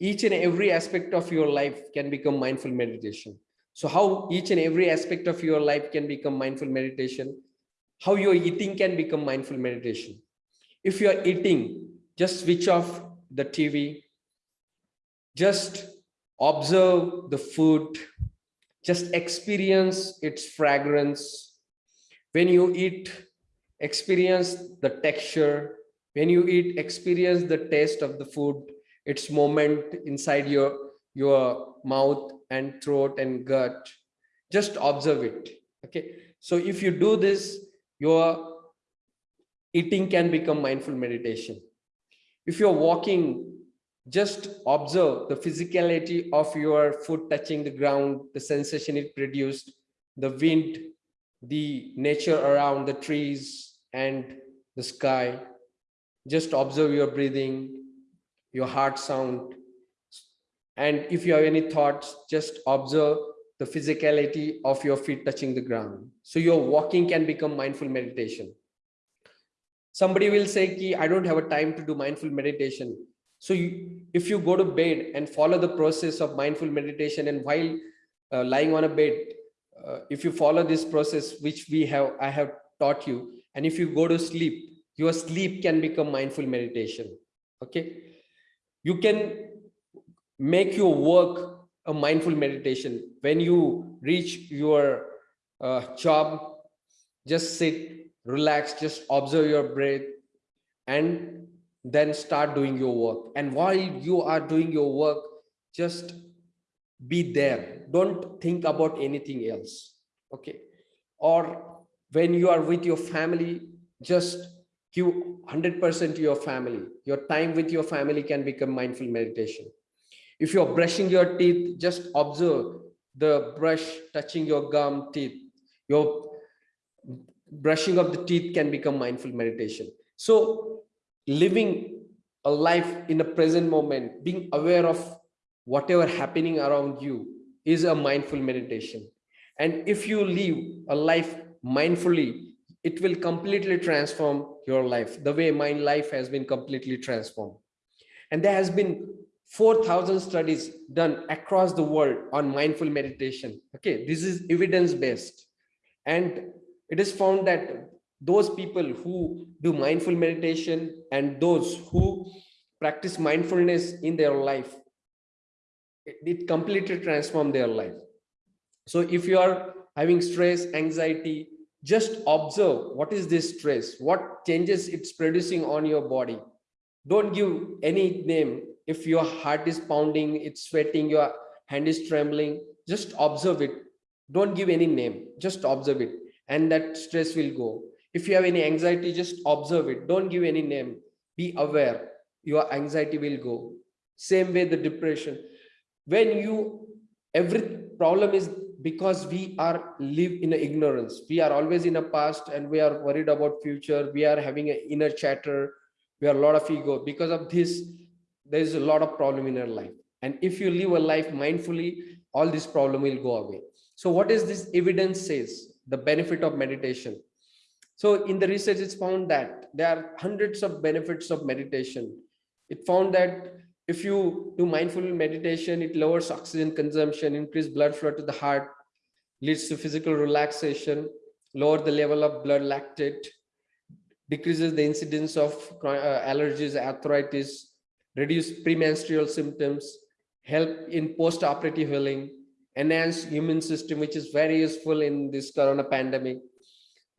Each and every aspect of your life can become mindful meditation. So how each and every aspect of your life can become mindful meditation? How your eating can become mindful meditation? If you are eating just switch off the tv just observe the food. Just experience its fragrance. When you eat, experience the texture. When you eat, experience the taste of the food, its moment inside your, your mouth and throat and gut. Just observe it. Okay. So if you do this, your eating can become mindful meditation. If you're walking just observe the physicality of your foot touching the ground, the sensation it produced, the wind, the nature around the trees and the sky. Just observe your breathing, your heart sound. And if you have any thoughts, just observe the physicality of your feet touching the ground. So your walking can become mindful meditation. Somebody will say, Ki, I don't have a time to do mindful meditation so you, if you go to bed and follow the process of mindful meditation and while uh, lying on a bed, uh, if you follow this process, which we have, I have taught you, and if you go to sleep, your sleep can become mindful meditation. Okay. You can make your work a mindful meditation. When you reach your uh, job, just sit, relax, just observe your breath and then start doing your work and while you are doing your work just be there don't think about anything else okay? Or when you are with your family just give 100% to your family. Your time with your family can become mindful meditation. If you're brushing your teeth just observe the brush touching your gum teeth. Your brushing of the teeth can become mindful meditation. So living a life in the present moment, being aware of whatever happening around you is a mindful meditation. And if you live a life mindfully, it will completely transform your life the way my life has been completely transformed. And there has been 4,000 studies done across the world on mindful meditation. Okay, this is evidence-based. And it is found that those people who do mindful meditation and those who practice mindfulness in their life it, completely transform their life so if you are having stress anxiety just observe what is this stress what changes it's producing on your body don't give any name if your heart is pounding it's sweating your hand is trembling just observe it don't give any name just observe it and that stress will go if you have any anxiety, just observe it. Don't give any name. Be aware. Your anxiety will go. Same way the depression. When you, every problem is because we are live in ignorance. We are always in a past and we are worried about future. We are having an inner chatter. We are a lot of ego. Because of this, there is a lot of problem in our life. And if you live a life mindfully, all this problem will go away. So what is this evidence says? The benefit of meditation so in the research, it's found that there are hundreds of benefits of meditation. It found that if you do mindful meditation, it lowers oxygen consumption, increase blood flow to the heart, leads to physical relaxation, lower the level of blood lactate, decreases the incidence of uh, allergies, arthritis, reduce premenstrual symptoms, help in post-operative healing, enhance immune system, which is very useful in this corona pandemic,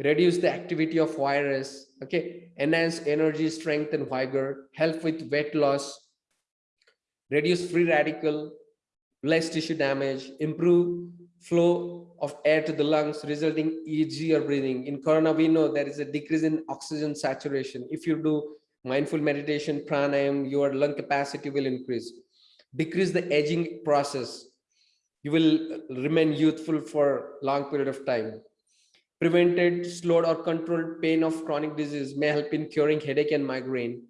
reduce the activity of virus, okay, enhance energy, strength and vigor, help with weight loss, reduce free radical, less tissue damage, improve flow of air to the lungs, resulting easier breathing. In corona, we know there is a decrease in oxygen saturation. If you do mindful meditation, pranayam, your lung capacity will increase. Decrease the aging process. You will remain youthful for long period of time. Prevented, slowed or controlled pain of chronic disease may help in curing headache and migraine.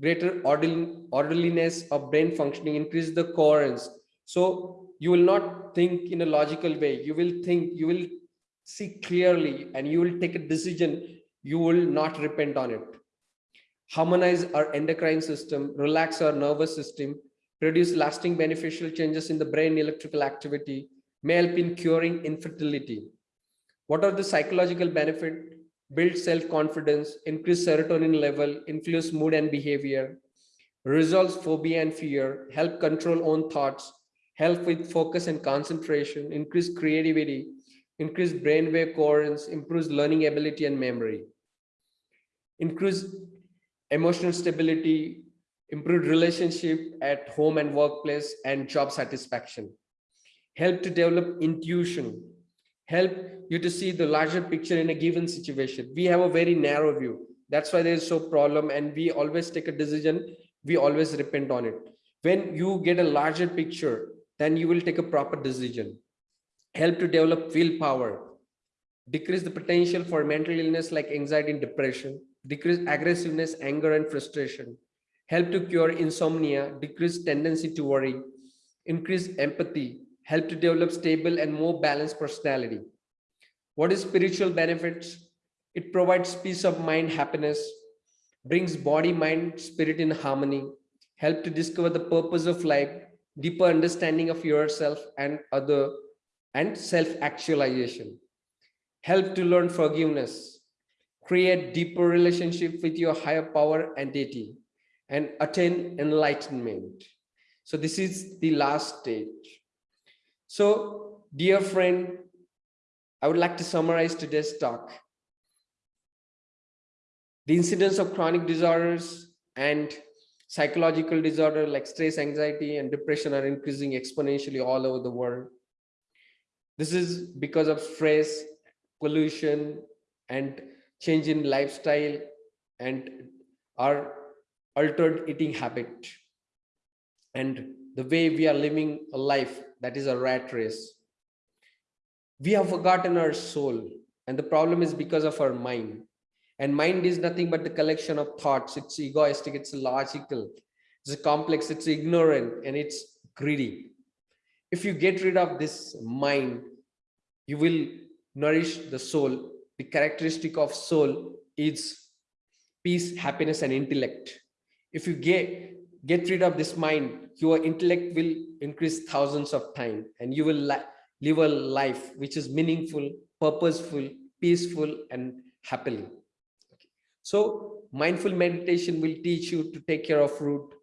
Greater orderliness of brain functioning, increase the coherence. So you will not think in a logical way. You will think, you will see clearly and you will take a decision. You will not repent on it. Harmonize our endocrine system, relax our nervous system, produce lasting beneficial changes in the brain electrical activity, may help in curing infertility. What are the psychological benefit? Build self-confidence, increase serotonin level, influence mood and behavior, resolves phobia and fear, help control own thoughts, help with focus and concentration, increase creativity, increase brainwave coherence, improves learning ability and memory, increase emotional stability, improved relationship at home and workplace, and job satisfaction. Help to develop intuition, help you to see the larger picture in a given situation. We have a very narrow view. That's why there is so problem and we always take a decision. We always repent on it. When you get a larger picture, then you will take a proper decision. Help to develop willpower, decrease the potential for mental illness like anxiety and depression, decrease aggressiveness, anger and frustration, help to cure insomnia, decrease tendency to worry, increase empathy, help to develop stable and more balanced personality. What is spiritual benefits? It provides peace of mind, happiness, brings body, mind, spirit in harmony, help to discover the purpose of life, deeper understanding of yourself and other, and self-actualization. Help to learn forgiveness, create deeper relationship with your higher power and entity, and attain enlightenment. So this is the last stage. So, dear friend, I would like to summarize today's talk. The incidence of chronic disorders and psychological disorder like stress, anxiety, and depression are increasing exponentially all over the world. This is because of stress, pollution, and change in lifestyle and our altered eating habit and the way we are living a life that is a rat race. We have forgotten our soul and the problem is because of our mind. And mind is nothing but the collection of thoughts. It's egoistic, it's logical, it's complex, it's ignorant, and it's greedy. If you get rid of this mind, you will nourish the soul. The characteristic of soul is peace, happiness, and intellect. If you get, get rid of this mind, your intellect will increase thousands of times and you will live a life which is meaningful, purposeful, peaceful, and happily. So mindful meditation will teach you to take care of root.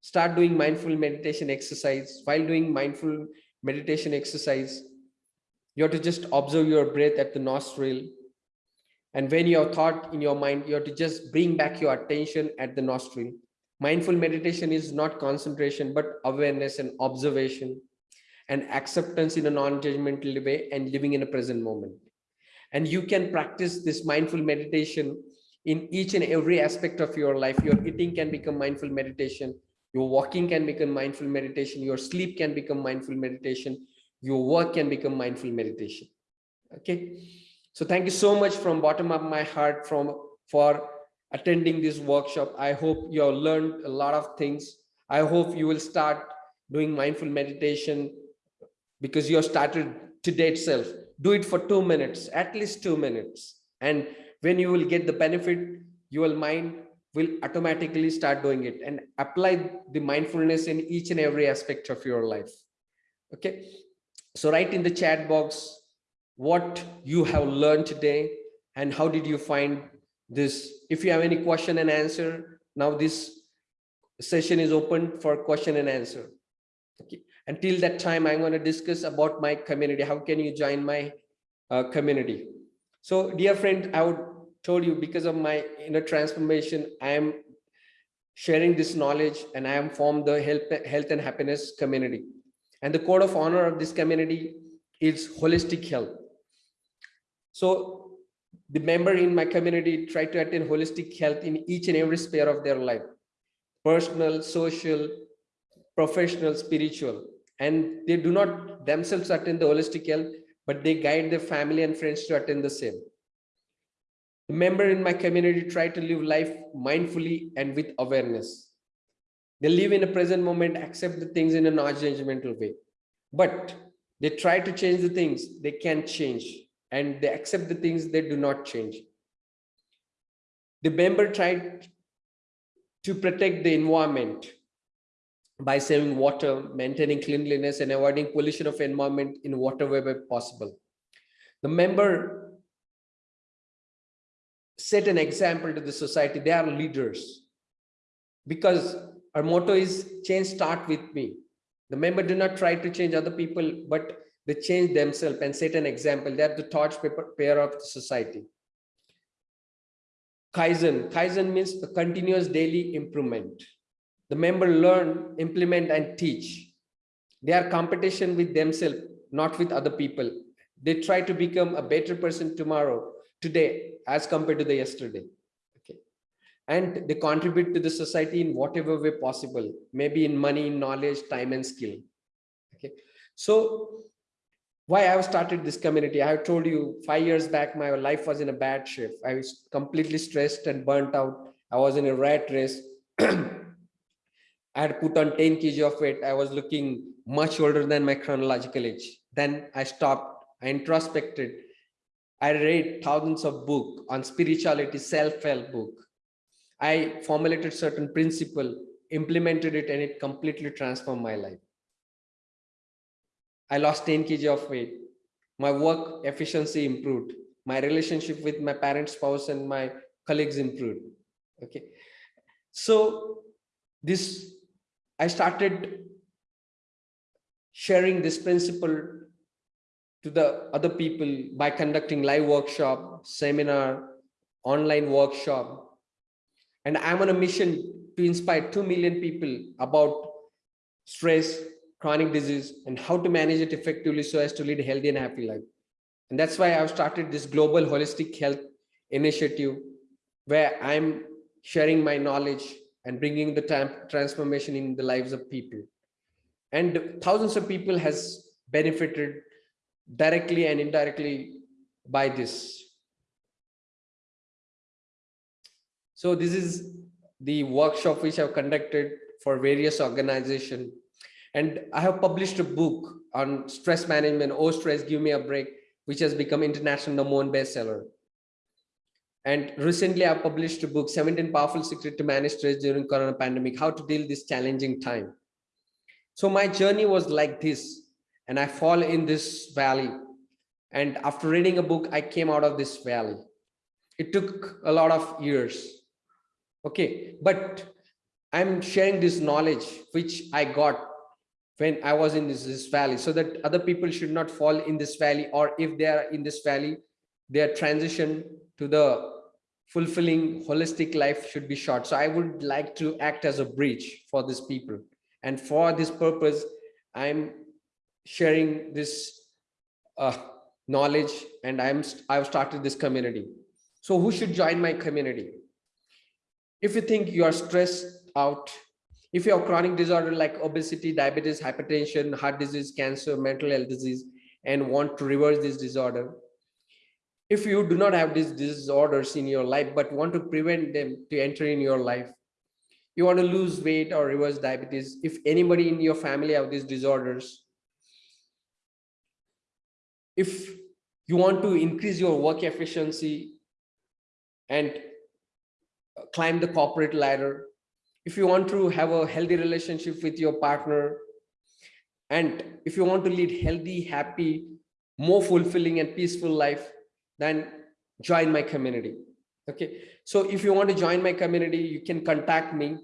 Start doing mindful meditation exercise. While doing mindful meditation exercise, you have to just observe your breath at the nostril. And when your thought in your mind, you have to just bring back your attention at the nostril. Mindful meditation is not concentration, but awareness and observation and acceptance in a non-judgmental way and living in a present moment. And you can practice this mindful meditation in each and every aspect of your life. Your eating can become mindful meditation. Your walking can become mindful meditation. Your sleep can become mindful meditation. Your work can become mindful meditation. Okay. So thank you so much from bottom of my heart from for attending this workshop. I hope you have learned a lot of things. I hope you will start doing mindful meditation because you have started today itself. Do it for two minutes, at least two minutes. And when you will get the benefit your mind will automatically start doing it and apply the mindfulness in each and every aspect of your life okay so write in the chat box what you have learned today and how did you find this. If you have any question and answer, now this session is open for question and answer. Okay. Until that time, I'm going to discuss about my community. How can you join my uh, community? So dear friend, I would told you because of my inner transformation, I am sharing this knowledge and I am formed the health, health and happiness community. And the code of honor of this community is holistic health. So the member in my community try to attain holistic health in each and every sphere of their life, personal, social, professional, spiritual. And they do not themselves attend the holistic health, but they guide their family and friends to attend the same. The member in my community try to live life mindfully and with awareness. They live in a present moment, accept the things in a non-judgmental way. But they try to change the things they can change and they accept the things they do not change. The member tried to protect the environment by saving water, maintaining cleanliness and avoiding pollution of environment in whatever way possible. The member set an example to the society. They are leaders because our motto is change start with me. The member do not try to change other people, but they change themselves and set an example. They are the torch pair of the society. Kaizen. Kaizen means continuous daily improvement. The member learn, implement, and teach. They are competition with themselves, not with other people. They try to become a better person tomorrow, today, as compared to the yesterday. Okay. And they contribute to the society in whatever way possible maybe in money knowledge time and skill. Okay. So why i have started this community? I have told you five years back my life was in a bad shape. I was completely stressed and burnt out. I was in a rat race I had put on 10 kg of weight. I was looking much older than my chronological age. Then I stopped. I introspected. I read thousands of books on spirituality, self-help book. I formulated certain principle, implemented it, and it completely transformed my life. I lost 10 kg of weight. My work efficiency improved. My relationship with my parents, spouse, and my colleagues improved. Okay. So this, I started sharing this principle to the other people by conducting live workshop, seminar, online workshop. And I'm on a mission to inspire 2 million people about stress, chronic disease, and how to manage it effectively so as to lead a healthy and happy life. And that's why I've started this global holistic health initiative where I'm sharing my knowledge and bringing the transformation in the lives of people. And thousands of people has benefited directly and indirectly by this. So this is the workshop which I've conducted for various organizations. And I have published a book on stress management, Oh Stress, Give Me a Break, which has become international number one bestseller. And recently I published a book, 17 Powerful Secrets to Manage Stress During Corona Pandemic, How to Deal this Challenging Time. So my journey was like this and I fall in this valley. And after reading a book, I came out of this valley. It took a lot of years. Okay, but I'm sharing this knowledge which I got when I was in this, this valley so that other people should not fall in this valley or if they are in this valley, their transition to the fulfilling holistic life should be short. So I would like to act as a bridge for these people. And for this purpose, I'm sharing this uh, knowledge and I'm I've started this community. So who should join my community? If you think you are stressed out, if you have chronic disorder like obesity, diabetes, hypertension, heart disease, cancer, mental health disease, and want to reverse this disorder, if you do not have these disorders in your life, but want to prevent them to enter in your life, you want to lose weight or reverse diabetes, if anybody in your family have these disorders, if you want to increase your work efficiency and uh, climb the corporate ladder, if you want to have a healthy relationship with your partner, and if you want to lead healthy, happy, more fulfilling and peaceful life, then join my community. Okay, so if you want to join my community, you can contact me.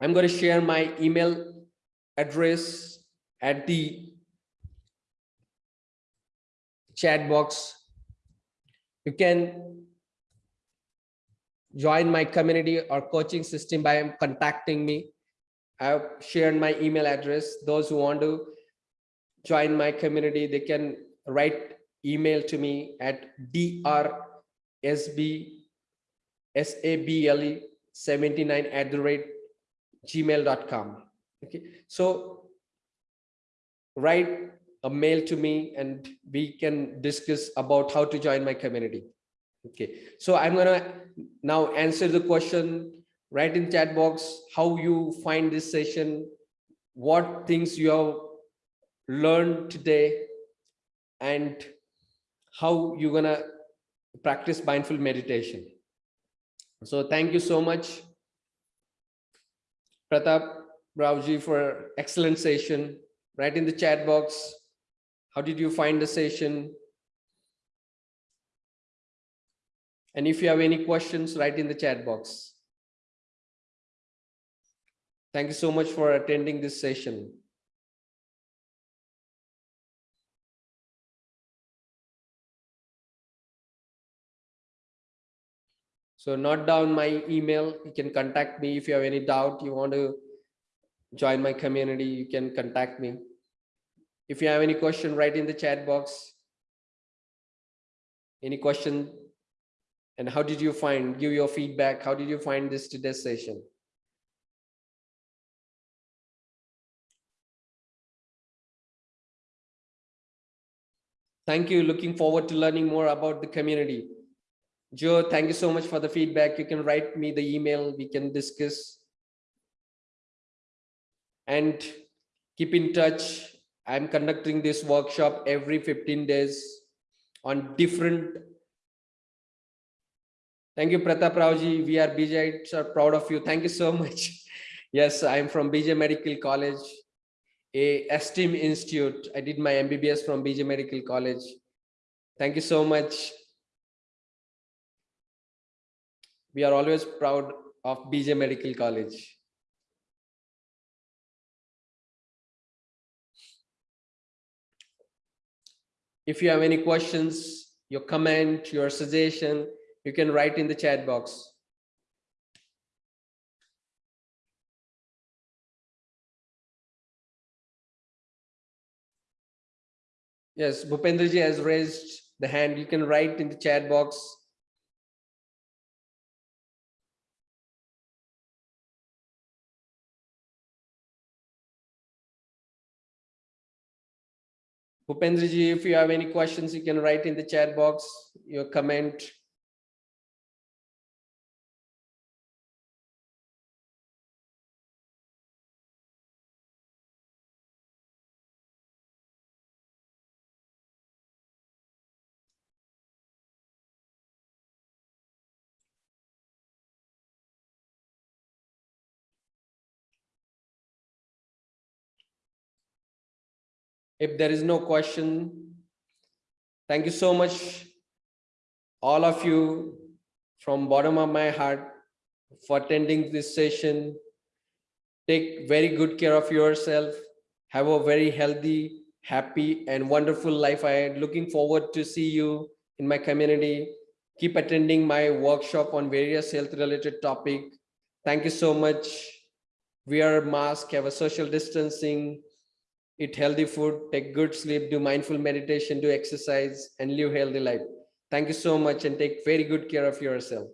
I'm going to share my email address at the chat box. You can join my community or coaching system by contacting me. I've shared my email address. Those who want to join my community, they can write email to me at drsb79 at the rate gmail.com. Okay, so write a mail to me and we can discuss about how to join my community. Okay, so I'm gonna now answer the question, write in chat box how you find this session, what things you have learned today, and how you're gonna practice mindful meditation. So thank you so much, Pratap Raoji for excellent session. Write in the chat box. How did you find the session? And if you have any questions, write in the chat box. Thank you so much for attending this session. So note down my email. You can contact me if you have any doubt. You want to join my community, you can contact me. If you have any question, write in the chat box. Any question? And how did you find, give your feedback. How did you find this today's session? Thank you. Looking forward to learning more about the community. Joe, thank you so much for the feedback. You can write me the email. We can discuss. And keep in touch. I'm conducting this workshop every 15 days on different. Thank you, Pratap Raoji. We are BJ are proud of you. Thank you so much. Yes, I'm from BJ Medical College, a STEAM Institute. I did my MBBS from BJ Medical College. Thank you so much. We are always proud of BJ Medical College. If you have any questions, your comment, your suggestion, you can write in the chat box. Yes, Bhupendraji has raised the hand. You can write in the chat box Bhupendraji, if you have any questions, you can write in the chat box, your comment. If there is no question, thank you so much, all of you from bottom of my heart for attending this session. Take very good care of yourself. Have a very healthy, happy and wonderful life I am Looking forward to see you in my community. Keep attending my workshop on various health related topic. Thank you so much. Wear a mask, have a social distancing, eat healthy food, take good sleep, do mindful meditation, do exercise, and live a healthy life. Thank you so much and take very good care of yourself.